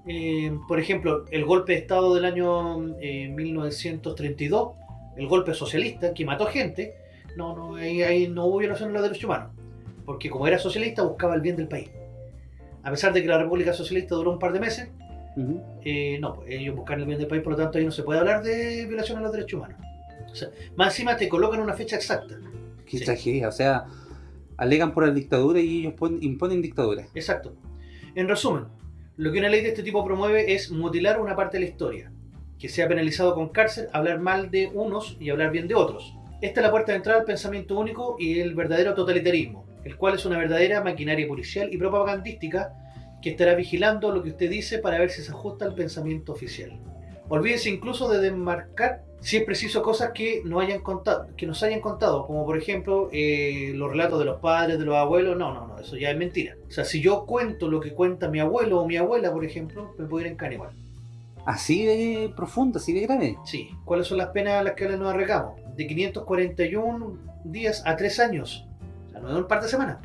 eh, por ejemplo, el golpe de Estado del año eh, 1932, el golpe socialista que mató gente, no, no, ahí, ahí no hubo violación de los derechos humanos, porque como era socialista buscaba el bien del país. A pesar de que la República Socialista duró un par de meses, eh, no, pues, ellos buscan el bien del país, por lo tanto ahí no se puede hablar de violación a los derechos humanos. O sea, más encima te colocan una fecha exacta. Qué Sí. tragedia, o sea, alegan por la dictadura y ellos pon- imponen dictadura. Exacto. En resumen, lo que una ley de este tipo promueve es mutilar una parte de la historia, que sea penalizado con cárcel, hablar mal de unos y hablar bien de otros. Esta es la puerta de entrada al pensamiento único y el verdadero totalitarismo, el cual es una verdadera maquinaria policial y propagandística que estará vigilando lo que usted dice para ver si se ajusta al pensamiento oficial. Olvídese incluso de desmarcar si es preciso cosas que, no hayan contado, que nos hayan contado, como por ejemplo eh, los relatos de los padres, de los abuelos. No, no, no, eso ya es mentira. O sea, si yo cuento lo que cuenta mi abuelo o mi abuela, por ejemplo, me puedo ir en cana igual. Así de profundo, así de grave. Sí. ¿Cuáles son las penas a las que nos arregamos? De 541 días a 3 años. No es un par de semanas.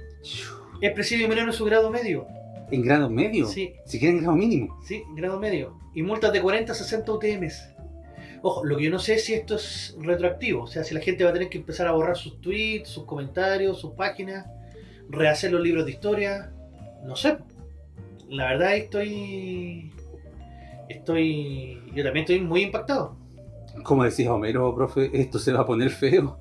Es presidio menor en su grado medio. ¿En grado medio? Sí. Siquiera en grado mínimo. Sí, grado medio. Y multas de 40 a 60 UTMs. Ojo, lo que yo no sé es si esto es retroactivo. O sea, si la gente va a tener que empezar a borrar sus tweets, sus comentarios, sus páginas, rehacer los libros de historia. No sé. La verdad estoy... Estoy... Yo también estoy muy impactado. Como decía Homero, profe, esto se va a poner feo.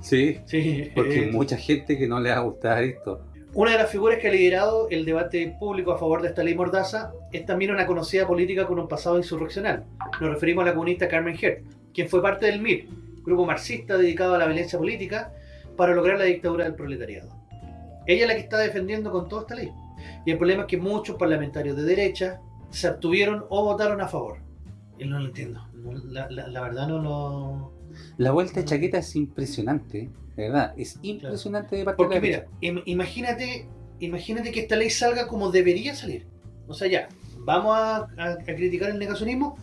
Sí, Sí. porque hay eh, mucha gente que no le va a gustar esto. Una de las figuras que ha liderado el debate público a favor de esta ley mordaza es también una conocida política con un pasado insurreccional. Nos referimos a la comunista Carmen Hert, quien fue parte del MIR, grupo marxista dedicado a la violencia política para lograr la dictadura del proletariado. Ella es la que está defendiendo con toda esta ley. Y el problema es que muchos parlamentarios de derecha se abstuvieron o votaron a favor. Y no lo entiendo. No, La, la- la verdad no lo... La vuelta de chaqueta es impresionante, de verdad, es impresionante de parte Porque de la mira, im- imagínate, imagínate que esta ley salga como debería salir. O sea, ya, vamos a, a- a criticar el negacionismo,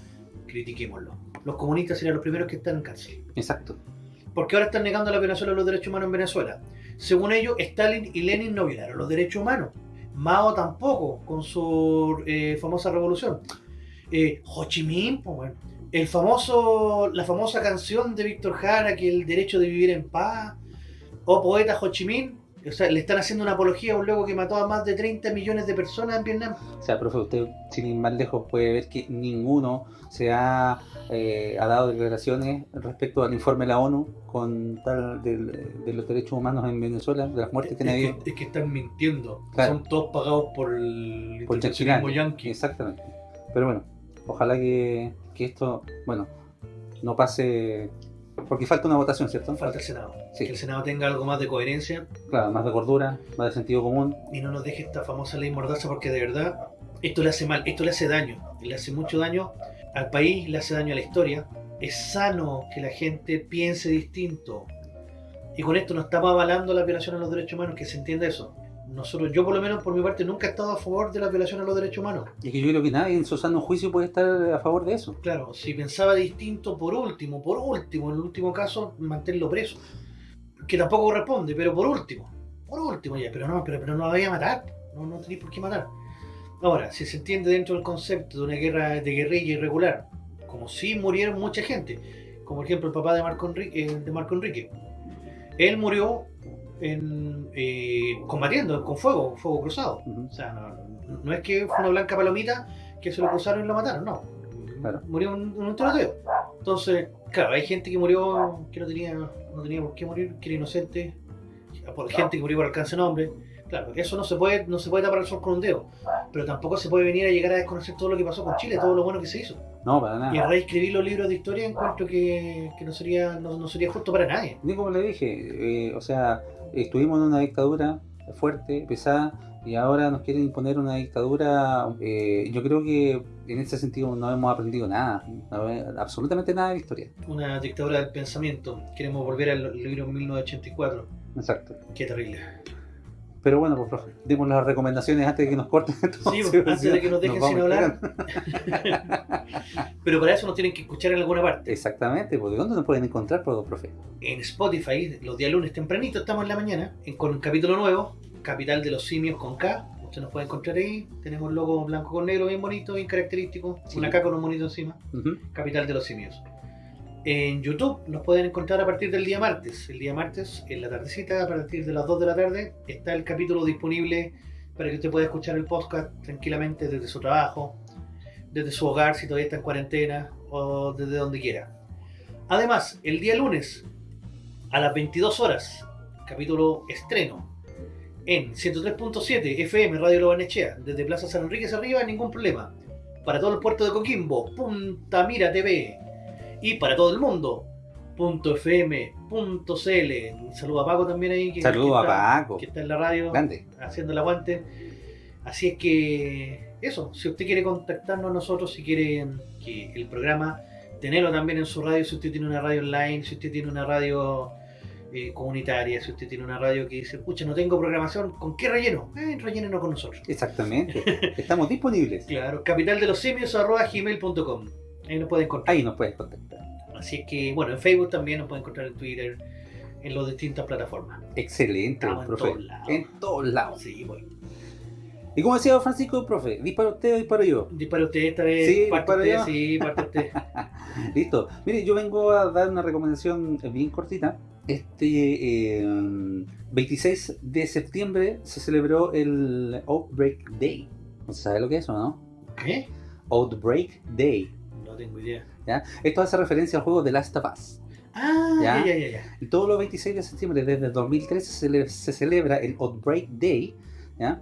critiquémoslo. Los comunistas serían los primeros que están en cárcel. Exacto. Porque ahora están negando a la violación de los derechos humanos en Venezuela. Según ellos, Stalin y Lenin no violaron los derechos humanos. Mao tampoco, con su eh, famosa revolución. Eh, Ho Chi Minh, pues bueno. El famoso, la famosa canción de Víctor Jara, que el derecho de vivir en paz, o poeta Ho Chi Minh, o sea, le están haciendo una apología a un loco que mató a más de 30 millones de personas en Vietnam. O sea, profe, usted sin ir más lejos puede ver que ninguno se ha, eh, ha dado declaraciones respecto al informe de la ONU con tal del- de, los derechos humanos en Venezuela, de las muertes que han Es es que están mintiendo. Claro. Son todos pagados por el por yanqui. Exactamente. Pero bueno, ojalá que, que esto, bueno, no pase, porque falta una votación, ¿cierto? Falta el Senado. Sí. Que el Senado tenga algo más de coherencia Claro, más de cordura, más de sentido común. y no nos deje esta famosa ley mordaza porque de verdad esto le hace mal, esto le hace daño, le hace mucho daño al país, le hace daño a la historia. Es sano que la gente piense distinto. Y con esto no estamos avalando la violación a los derechos humanos, que se entienda eso. Nosotros, yo por lo menos por mi parte, nunca he estado a favor de la violación a los derechos humanos. Y que yo creo que nadie en su sano juicio puede estar a favor de eso. Claro, si pensaba distinto, por último, por último, en el último caso, mantenerlo preso. Que tampoco corresponde, pero por último. Por último ya, pero no, pero, pero no lo vaya a matar. No, no tenéis por qué matar. Ahora, si se entiende dentro del concepto de una guerra de guerrilla irregular, como si murieron mucha gente, como por ejemplo el papá de Marco Enrique, eh, de Marco Enrique. Él murió en, eh, combatiendo con fuego, fuego cruzado. O sea, no, no es que fue una blanca palomita que se lo cruzaron y lo mataron, no. Murió en, en un tiroteo. Entonces, claro, hay gente que murió que no tenía, no tenía por qué morir, que era inocente, por gente que murió por alcance de nombre. Claro, eso no se puede, no se puede tapar el sol con un dedo. Pero tampoco se puede venir a llegar a desconocer todo lo que pasó con Chile, todo lo bueno que se hizo. No, para nada. Y a reescribir los libros de historia encuentro que, que no sería no, no sería justo para nadie. Ni como le dije, eh, o sea, estuvimos en una dictadura fuerte, pesada, y ahora nos quieren imponer una dictadura. eh, yo creo que en ese sentido no hemos aprendido nada, no, eh, absolutamente nada de la historia. Una dictadura del pensamiento. Queremos volver al libro 1984. Exacto. Qué terrible. Pero bueno, pues profe, demos las recomendaciones antes de que nos corten. [LAUGHS] Sí, entonces, pues, antes de que nos dejen sin hablar. [LAUGHS] Pero para eso nos tienen que escuchar en alguna parte. Exactamente, porque ¿dónde nos pueden encontrar, pues, profe? En Spotify, los días lunes tempranito, estamos en la mañana, con un capítulo nuevo, Capital de los Simios con K. Usted nos puede encontrar ahí. Tenemos el logo blanco con negro, bien bonito, bien característico. Sí. Una K con un monito encima. Capital de los Simios. En YouTube nos pueden encontrar a partir del día martes. El día martes, en la tardecita, a partir de las 2 de la tarde, está el capítulo disponible para que usted pueda escuchar el podcast tranquilamente desde su trabajo, desde su hogar si todavía está en cuarentena o desde donde quiera. Además, el día lunes a las 22 horas, capítulo estreno en 103.7 FM Radio Lobanechea, desde Plaza San Enrique hacia arriba, ningún problema. Para todo el puerto de Coquimbo, Punta Mira TV. Y para todo el mundo, .fm.cl. Saludo a Paco también ahí. Que, Saludo que a está- Paco. Que está en la radio. Grande. Haciendo el aguante. Así es que, eso, si usted quiere contactarnos a nosotros, si quiere que el programa, tenerlo también en su radio, si usted tiene una radio online, si usted tiene una radio eh, comunitaria, si usted tiene una radio que dice, escucha, no tengo programación, ¿con qué relleno? Eh, rellénenos con nosotros. Exactamente. [LAUGHS] Estamos disponibles. Claro, capital Ahí nos pueden encontrar. Ahí nos puedes contactar. Así es que, bueno, en Facebook también nos pueden encontrar en Twitter, en las distintas plataformas. Excelente, Estamos en profe. todos lados. En todos lados. Sí, bueno. Y como decía Francisco, profe, ¿dispara usted o disparo yo? Dispara usted esta vez. Sí, parte usted, yo. sí, parte usted. [LAUGHS] Listo. Mire, yo vengo a dar una recomendación bien cortita. Este eh, 26 de septiembre se celebró el Outbreak Day. ¿No se sabe lo que es o no? ¿Qué? Outbreak Day. Tengo idea. ¿ya? Esto hace referencia al juego The Last of Us. Ah, ¿Ya? ya, ya, ya. Y todos los 26 de septiembre desde el 2013 se, cele- se celebra el Outbreak Day, ¿ya?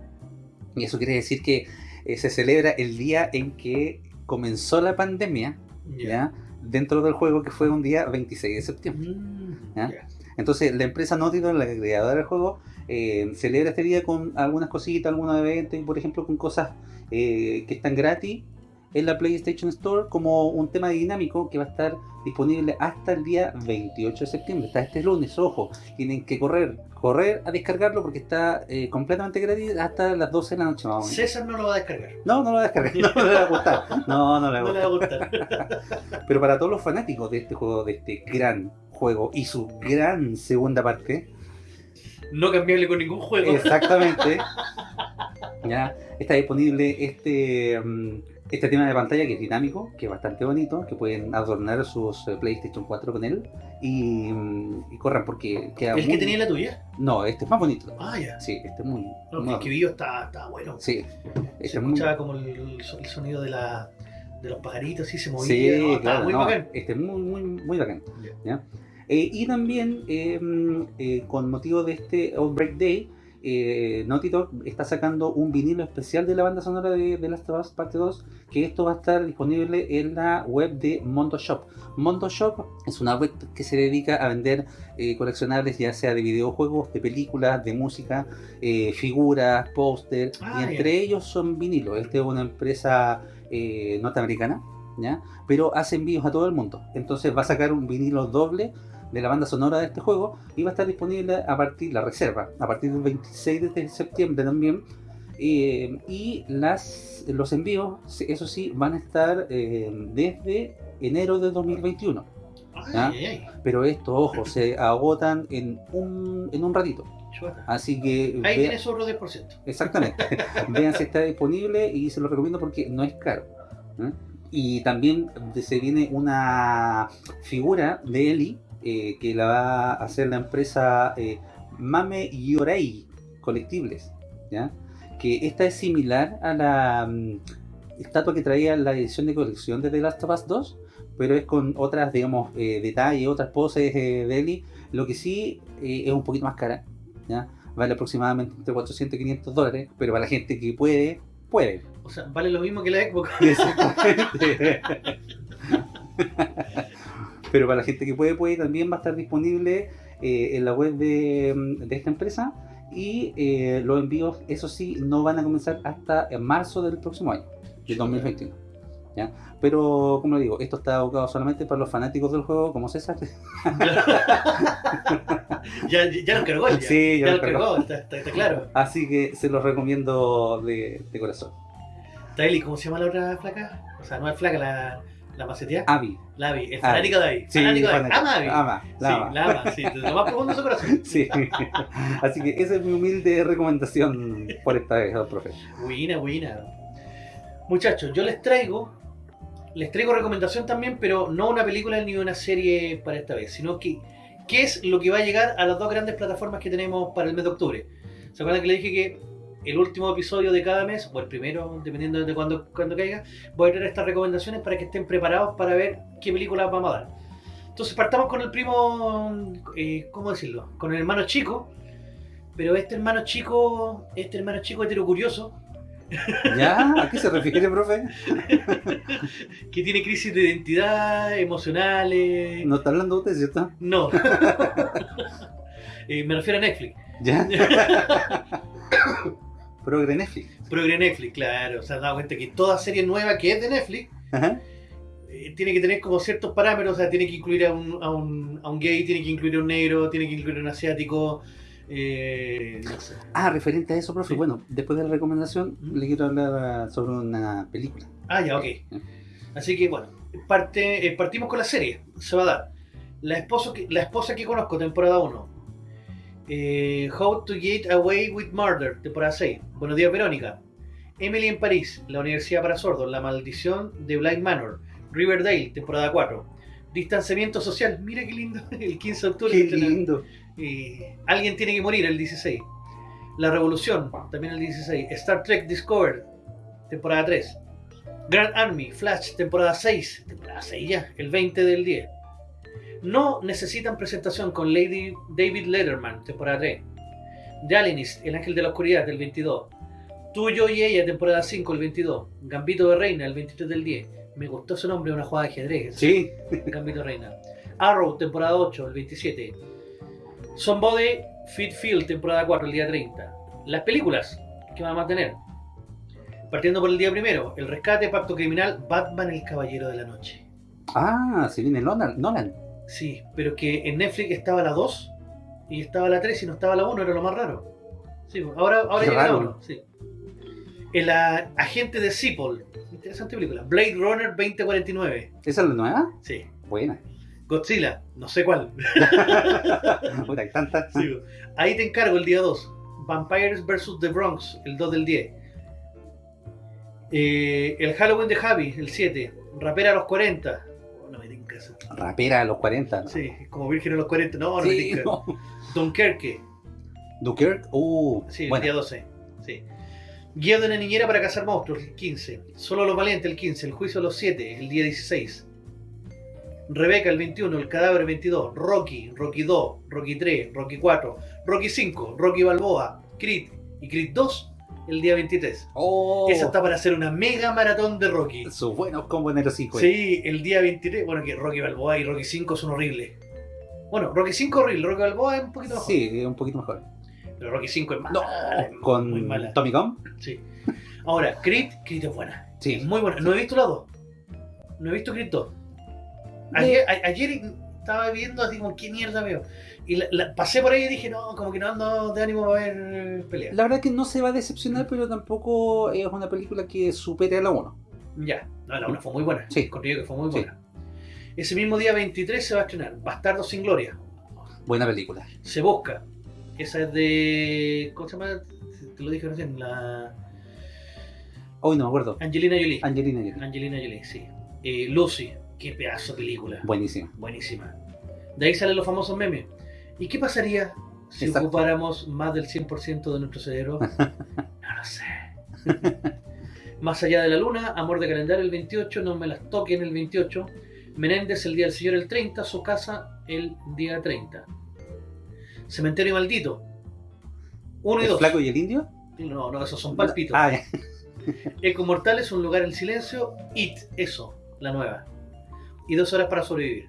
Y eso quiere decir que eh, se celebra el día en que comenzó la pandemia, ¿ya? Dentro del juego que fue un día 26 de septiembre. Mm, ¿ya? Entonces la empresa Naughty Dog, la creadora del juego, eh, celebra este día con algunas cositas, algunos eventos, por ejemplo con cosas eh, que están gratis en la PlayStation Store como un tema dinámico que va a estar disponible hasta el día 28 de septiembre, hasta este lunes, ojo, tienen que correr, correr a descargarlo porque está eh, completamente gratis hasta las 12 de la noche más o menos. César no lo va a descargar. No, no lo descargué, no, no le va a gustar. No, no le va No a le va a gustar. gustar. [LAUGHS] Pero para todos los fanáticos de este juego, de este gran juego y su gran segunda parte, No cambiarle con ningún juego. exactamente, ya está disponible este mm, este tema de pantalla que es dinámico, que es bastante bonito, que pueden adornar sus eh, PlayStation 4 con él y, mm, y corran porque queda ¿El muy- que tenía la tuya? No, este es más bonito. Ah, ya. Sí, este es muy... No, muy el que vio está, está bueno. Sí, este Se es muy- escuchaba como el, el sonido de, la, de los pajaritos, así se movía. Sí, no, estaba claro, muy no, bacán. Este es muy, muy, muy bacán. ¿ya? Eh, y también, eh, mm, eh, con motivo de este Outbreak Day, eh, Naughty Dog está sacando un vinilo especial de la banda sonora de, de Last of Us Parte 2, que esto va a estar disponible en la web de Mondo Shop. Mondo Shop es una web que se dedica a vender eh, coleccionables, ya sea de videojuegos, de películas, de música, eh, figuras, póster, Ah, y entre ellos son vinilos. Esta es una empresa eh, norteamericana, ¿ya? pero hace envíos a todo el mundo. Entonces va a sacar un vinilo doble de la banda sonora de este juego y va a estar disponible a partir, la reserva, a partir del 26 de septiembre también. Eh, y las, los envíos, eso sí, van a estar eh, desde enero de 2021. ¿ya? Ay, ay, ay. Pero esto, ojo, se agotan en un, en un ratito. Así que Ahí vea- tiene su otro 10%. Exactamente. [LAUGHS] Vean si está disponible y se lo recomiendo porque no es caro. ¿eh? Y también se viene una figura de Eli eh, que la va a hacer la empresa eh, Mame Yorei Colectibles. ¿ya? Que esta es similar a la mm, estatua que traía la edición de colección de The Last of Us 2, pero es con otras, digamos, eh, detalles, otras poses eh, de Eli. Lo que sí es un poquito más cara. ¿ya? Vale aproximadamente entre 400 y 500 dólares, pero para la gente que puede, puede. O sea, vale lo mismo que la Xbox. [LAUGHS] Exactamente. [LAUGHS] pero para la gente que puede, puede, también va a estar disponible eh, en la web de, de esta empresa y eh, los envíos, eso sí, no van a comenzar hasta en marzo del próximo año, del 2021. ¿ya? Pero, como le digo, esto está abocado solamente para los fanáticos del juego, como César. [LAUGHS] ya, ya lo cargó, ya, Sí, ya ya lo cargó, cargó. está, está- está claro. Así que se los recomiendo de, de corazón. Taeli, ¿cómo se llama la otra flaca? O sea, no es flaca, la, la macetea. Avi. La Avi, el fanático de Avi. Sí, fanático de Avi. Ama Avi. Ama, la sí, ama. la ama, sí, lo más profundo de su corazón. [LAUGHS] Sí. Así que esa es mi humilde recomendación por esta vez, profe. Buena, buena. Muchachos, yo les traigo, les traigo recomendación también, pero no una película ni una serie para esta vez, sino que qué es lo que va a llegar a las dos grandes plataformas que tenemos para el mes de octubre. ¿Se acuerdan que le dije que el último episodio de cada mes, o el primero, dependiendo de cuándo cuando caiga, voy a traer estas recomendaciones para que estén preparados para ver qué películas vamos a dar. Entonces partamos con el primo, eh, ¿cómo decirlo? Con el hermano chico, pero este hermano chico, este hermano chico heterocurioso, ¿Ya? ¿A qué se refiere, profe? [LAUGHS] que tiene crisis de identidad, emocionales... ¿No está hablando usted, cierto? No. [LAUGHS] Eh, me refiero a Netflix. ¿Ya? [LAUGHS] Progre Netflix. Progre Netflix, claro. Se han dado cuenta que toda serie nueva que es de Netflix Ajá. eh, tiene que tener como ciertos parámetros. O sea, tiene que incluir a un, a un, a un gay, tiene que incluir a un negro, tiene que incluir a un asiático. Eh, no sé. Ah, referente a eso, profe. Bueno, después de la recomendación, le quiero hablar sobre una película. Ah, ya, ok. Así que bueno, parte, eh, partimos con la serie. Se va a dar. La esposa que, la esposa que conozco, temporada 1. Eh, How to Get Away with Murder, temporada 6. Buenos días, Verónica. Emily en París, la Universidad para Sordos, La Maldición de Blind Manor. Riverdale, temporada 4. Distanciamiento social, mira qué lindo, [LAUGHS] el 15 de octubre. Qué lindo. Eh, Alguien tiene que morir, el 16. La Revolución, también el 16. Star Trek Discovered, temporada 3. Grand Army, Flash, temporada 6. Temporada 6 ya, el 20 del 10. No necesitan presentación con Lady David Letterman, temporada 3. The Alienist, El Ángel de la Oscuridad, del 22. Tú, yo y ella, temporada 5, el 22. Gambito de Reina, el 23 del 10. Me gustó ese nombre, una jugada de ajedrez. Sí. [LAUGHS] Gambito de Reina. Arrow, temporada 8, el 27. Somebody Fit Field, temporada 4, el día 30. Las películas que vamos a tener. Partiendo por el día primero, El Rescate, Pacto Criminal, Batman, el Caballero de la Noche. Ah, se viene Nolan. Nolan. Sí, pero que en Netflix estaba la 2 y estaba la 3 y no estaba la 1, era lo más raro. Sí, pues, ahora, ahora llega la raro. 1. Sí. El ah, agente de Cipoll, interesante película. Blade Runner 2049. ¿Esa es la nueva? Sí. Buena. Godzilla, no sé cuál. [LAUGHS] Puta, hay tantas. Sí, pues. ahí te encargo el día 2. Vampires vs. The Bronx, el 2 del 10. Eh, el Halloween de Javi, el 7. Rapera a los 40. Eso. Rapera a los 40. ¿no? Sí, como Virgen a los 40. No, no Sí, me tinca. no. Dunkerque, Dunkirk. Uh, sí, el día 12. Sí. Guía de una niñera para cazar monstruos, el 15. Solo los valientes, el 15. El juicio a los 7, el día 16. Rebeca, el 21. El cadáver, el 22. Rocky, Rocky 2, Rocky 3, Rocky 4, Rocky 5, Rocky Balboa, Creed y Creed 2, el día 23. Oh, Esa está para hacer una mega maratón de Rocky. sus buenos combos en el hocico. Sí, el día 23. Bueno, que Rocky Balboa y Rocky 5 son horribles. Bueno, Rocky 5 horrible, Rocky Balboa es un poquito mejor. Sí, un poquito mejor. Pero Rocky 5 es mala. No, es muy con mala. Tommy Gunn. Sí. Ahora, Creed, Creed es buena. Sí. Es muy buena. No he visto la 2. No he visto Creed 2. Ayer, a- ayer estaba viendo así como, ¿qué mierda veo? Y la- la- pasé por ahí y dije, no, como que no ando de ánimo para ver eh, peleas. La verdad es que no se va a decepcionar, pero tampoco es una película que supere a la 1. Ya, no, la 1 fue muy buena. Sí. Encontré yo que fue muy Sí. buena. Ese mismo día 23 se va a estrenar Bastardo sin Gloria. Buena película. Se busca. Esa es de. ¿Cómo se llama? Te lo dije recién. La. Hoy no me acuerdo. Angelina Jolie. Angelina Jolie. Angelina Jolie, sí. Eh, Lucy. Qué pedazo de película. Buenísima. Buenísima. De ahí salen los famosos memes. ¿Y qué pasaría si Exacto. ocupáramos más del 100% de nuestro cerebro? [LAUGHS] No lo sé. más allá de la luna, Amor de calendario el 28, No me las toquen el 28, Menéndez el día del Señor el 30, Su casa el día 30. Cementerio maldito. Uno y ¿El dos. flaco y el indio? No, no, esos son palpitos. Ah. [LAUGHS] Eco Mortales, Un lugar en silencio. It, eso, la nueva. Y dos horas para sobrevivir.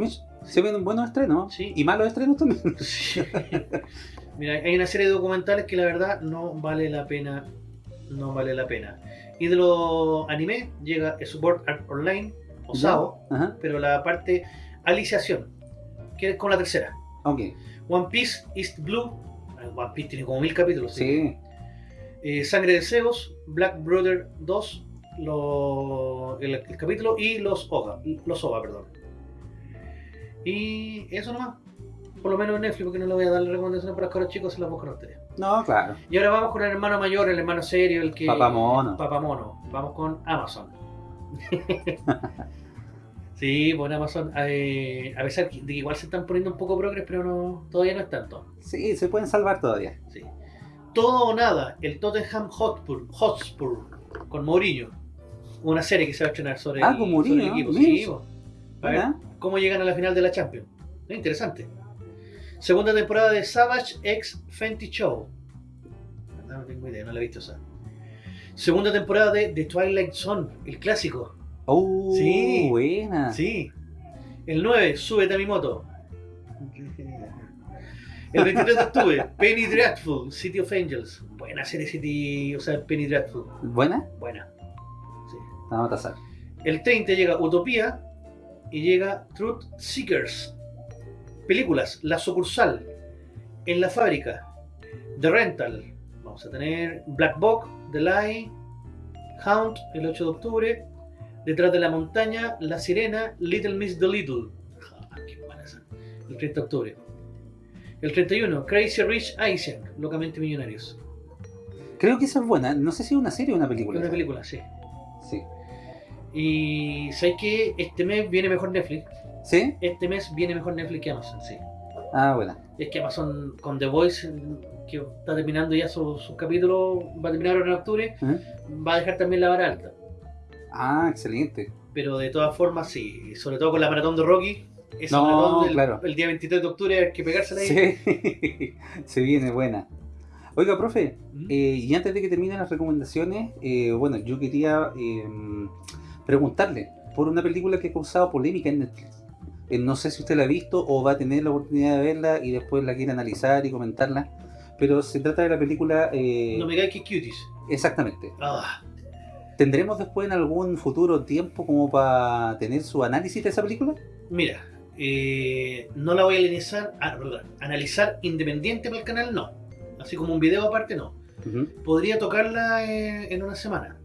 Mitch, Se ven buenos estrenos. Sí. Y malos estrenos también. [LAUGHS] Mira, hay una serie de documentales que la verdad no vale la pena. No vale la pena. Y de los anime llega Sword Art Online o. SAO, pero la parte aliciación, que es con la tercera. One Piece East Blue. One Piece tiene como mil capítulos. Sí. Eh, Sangre de Zeus, Black Brother 2, lo- el, el capítulo y los OVA, los OVA, perdón. Y eso nomás. Por lo menos en Netflix, porque no le voy a dar recomendaciones para los caros chicos, se las buscan ustedes. No, claro. Y ahora vamos con el hermano mayor, el hermano serio, el que. Papamono. Papamono. Vamos con Amazon. [LAUGHS] sí, en Amazon. eh, a pesar de que igual se están poniendo un poco progres, pero no, todavía no es tanto. Sí, se pueden salvar todavía. Sí. Todo o Nada, el Tottenham Hotspur, Hotspur con Mourinho. Una serie que se va a estrenar sobre, Ah, el, con sobre Mourinho, el equipo. Sí. A ver. Cómo llegan a la final de la Champions. Es interesante. Segunda temporada de Savage X Fenty Show. No, tengo idea, no la he visto esa. Segunda temporada de The Twilight Zone, el clásico. Oh, Sí. buena. Sí. El 9, Súbete a mi moto. El 23 de octubre, Penny Dreadful, City of Angels. Buena serie City, o sea, Penny Dreadful. ¿Buena? Buena. Vamos a tasar. El 30 llega Utopía y llega Truth Seekers. Películas, La Sucursal, En la Fábrica, The Rental. Vamos a tener Black Box, The Lie, Hound, el 8 de octubre. Detrás de la montaña, La Sirena, Little Miss the Little. Ah, qué buena esa. El 30 de octubre. El 31, Crazy Rich Asian, Locamente Millonarios. Creo que esa es buena. No sé si es una serie o una película. Una película. Sí. Y ¿sabes qué? Este mes viene mejor Netflix. ¿Sí? Este mes viene mejor Netflix que Amazon, sí. Ah, buena. Es que Amazon con The Voice, que está terminando ya su, su capítulo, va a terminar ahora en octubre, va a dejar también la vara alta. Ah, excelente. Pero de todas formas, sí, sobre todo con la maratón de Rocky, No, maratón del- claro. el día 23 de octubre hay que pegársela ahí. Sí, [LAUGHS] se viene buena. Oiga, profe, eh, y antes de que terminen las recomendaciones, eh, bueno, yo quería eh, preguntarle por una película que ha causado polémica en Netflix. Eh, no sé si usted la ha visto o va a tener la oportunidad de verla y después la quiere analizar y comentarla, pero se trata de la película... eh, No me caes que cuties. Exactamente. Ah, ¿Tendremos después en algún futuro tiempo como para tener su análisis de esa película? mira, eh, no la voy a analizar, ah, perdón, analizar independiente para el canal, no. Así como un video aparte, no. Podría tocarla eh, en una semana.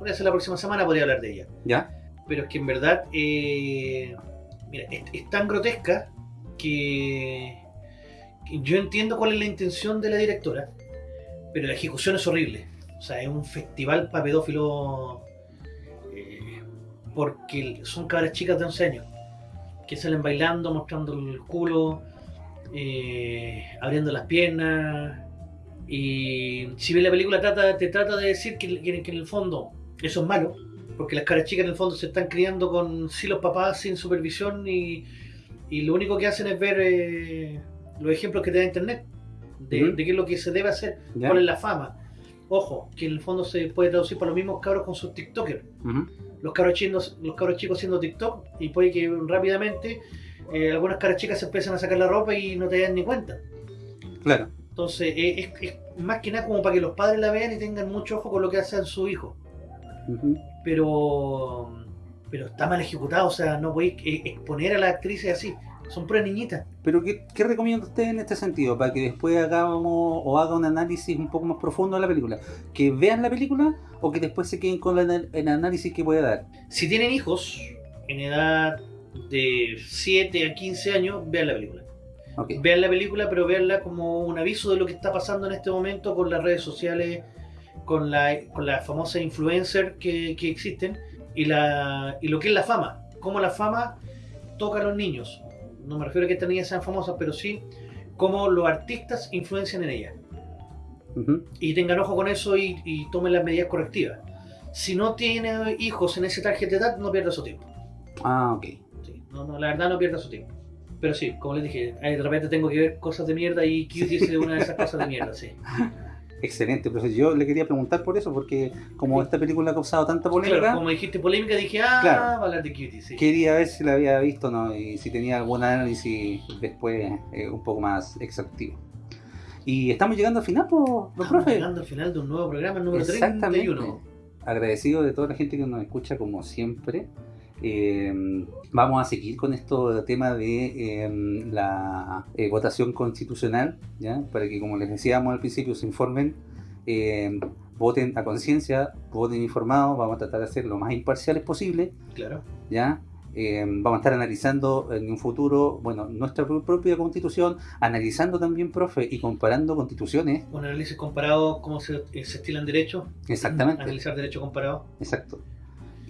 Podría ser la próxima semana, podría hablar de ella. ¿Ya? pero es que en verdad eh, mira, es, es tan grotesca que, que yo entiendo cuál es la intención de la directora, pero la ejecución es horrible. O sea, es un festival para pedófilos eh, porque son cabras chicas de 11 años que salen bailando, mostrando el culo, eh, abriendo las piernas. Y si bien la película trata, te trata de decir que, que- que en el fondo eso es malo, porque las caras chicas en el fondo se están criando con sí los papás sin supervisión y, y lo único que hacen es ver eh, los ejemplos que te da internet de, qué es lo que se debe hacer, cuál es la fama. Ojo, que en el fondo se puede traducir para los mismos cabros con sus TikTokers. Los cabros, chicos, los cabros chicos haciendo TikTok y puede que rápidamente eh, algunas caras chicas se empiezan a sacar la ropa y no te dan ni cuenta. Claro. Entonces eh, es, es más que nada como para que los padres la vean y tengan mucho ojo con lo que hacen su pero pero está mal ejecutado, o sea, no podéis eh, exponer a las actrices así, son puras niñitas. Pero ¿qué, qué recomienda usted en este sentido? Para que después hagamos o haga un análisis un poco más profundo de la película. ¿Que vean la película o que después se queden con la- el análisis que puede dar? Si tienen hijos en edad de 7 a 15 años, vean la película. Vean la película, pero veanla como un aviso de lo que está pasando en este momento con las redes sociales, con la, con las famosas influencers que, que existen y, la, y lo que es la fama. Cómo la fama toca a los niños. No me refiero a que estas niñas sean famosas, pero sí cómo los artistas influencian en ellas. Y tengan ojo con eso y, y tomen las medidas correctivas. Si no tiene hijos en ese target de edad, no pierda su tiempo. Ah, ok. Sí, no, no, la verdad no pierda su tiempo. Pero sí, como les dije, de repente tengo que ver cosas de mierda y Cuties es una de esas cosas de mierda, sí. [LAUGHS] Excelente, profesor. Yo le quería preguntar por eso, porque como esta película ha causado tanta polémica, Claro, como dijiste polémica, dije, ah, Claro. hablar de Cuties, sí. quería ver si la había visto o no y si tenía algún análisis después eh, un poco más exhaustivo. Y estamos llegando al final, pues, don Estamos profe. llegando al final de un nuevo programa, el número Exactamente. 31. Agradecido de toda la gente que nos escucha como siempre. Eh, vamos a seguir con esto tema de eh, la eh, votación constitucional, ¿ya? para que como les decíamos al principio se informen, eh, voten a conciencia, voten informados, vamos a tratar de ser lo más imparciales posible, Claro. ¿ya? Eh, vamos a estar analizando en un futuro, bueno, nuestra pro- propia constitución, analizando también, profe, y comparando constituciones. Un análisis comparado, cómo se, eh, se estilan derechos. Exactamente. Analizar derecho comparado. Exacto.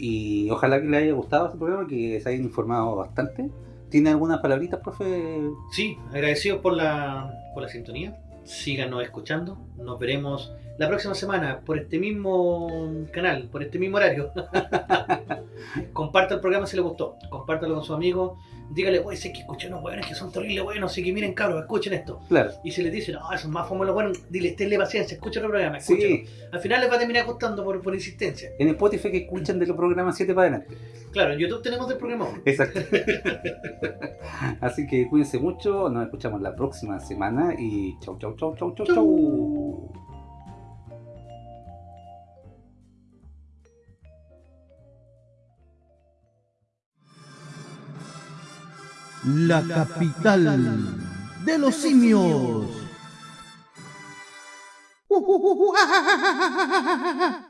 Y ojalá que le haya gustado este programa, que se hayan informado bastante. ¿Tiene algunas palabritas, profe? Sí, agradecidos por la, por la sintonía. síganos escuchando. Nos veremos la próxima semana por este mismo canal, por este mismo horario. [LAUGHS] Comparta el programa si le gustó. Compártalo con sus amigos. Dígale, oye, sé que escuché unos buenos que son terribles buenos, así que miren cabros, escuchen esto. Claro. Y si les dicen, no, eso es más fome los buenos, dile, tenle paciencia, escuchen el programa, Sí. escúchenlo. Al final les va a terminar gustando por, por insistencia. En Spotify que escuchan de los programas 7 para adelante. Claro, en YouTube tenemos del programa uno. Exacto. [LAUGHS] Así que cuídense mucho, nos escuchamos la próxima semana y chau, chau, chau, chau, chau, chau. La capital de los simios. [LAUGHS]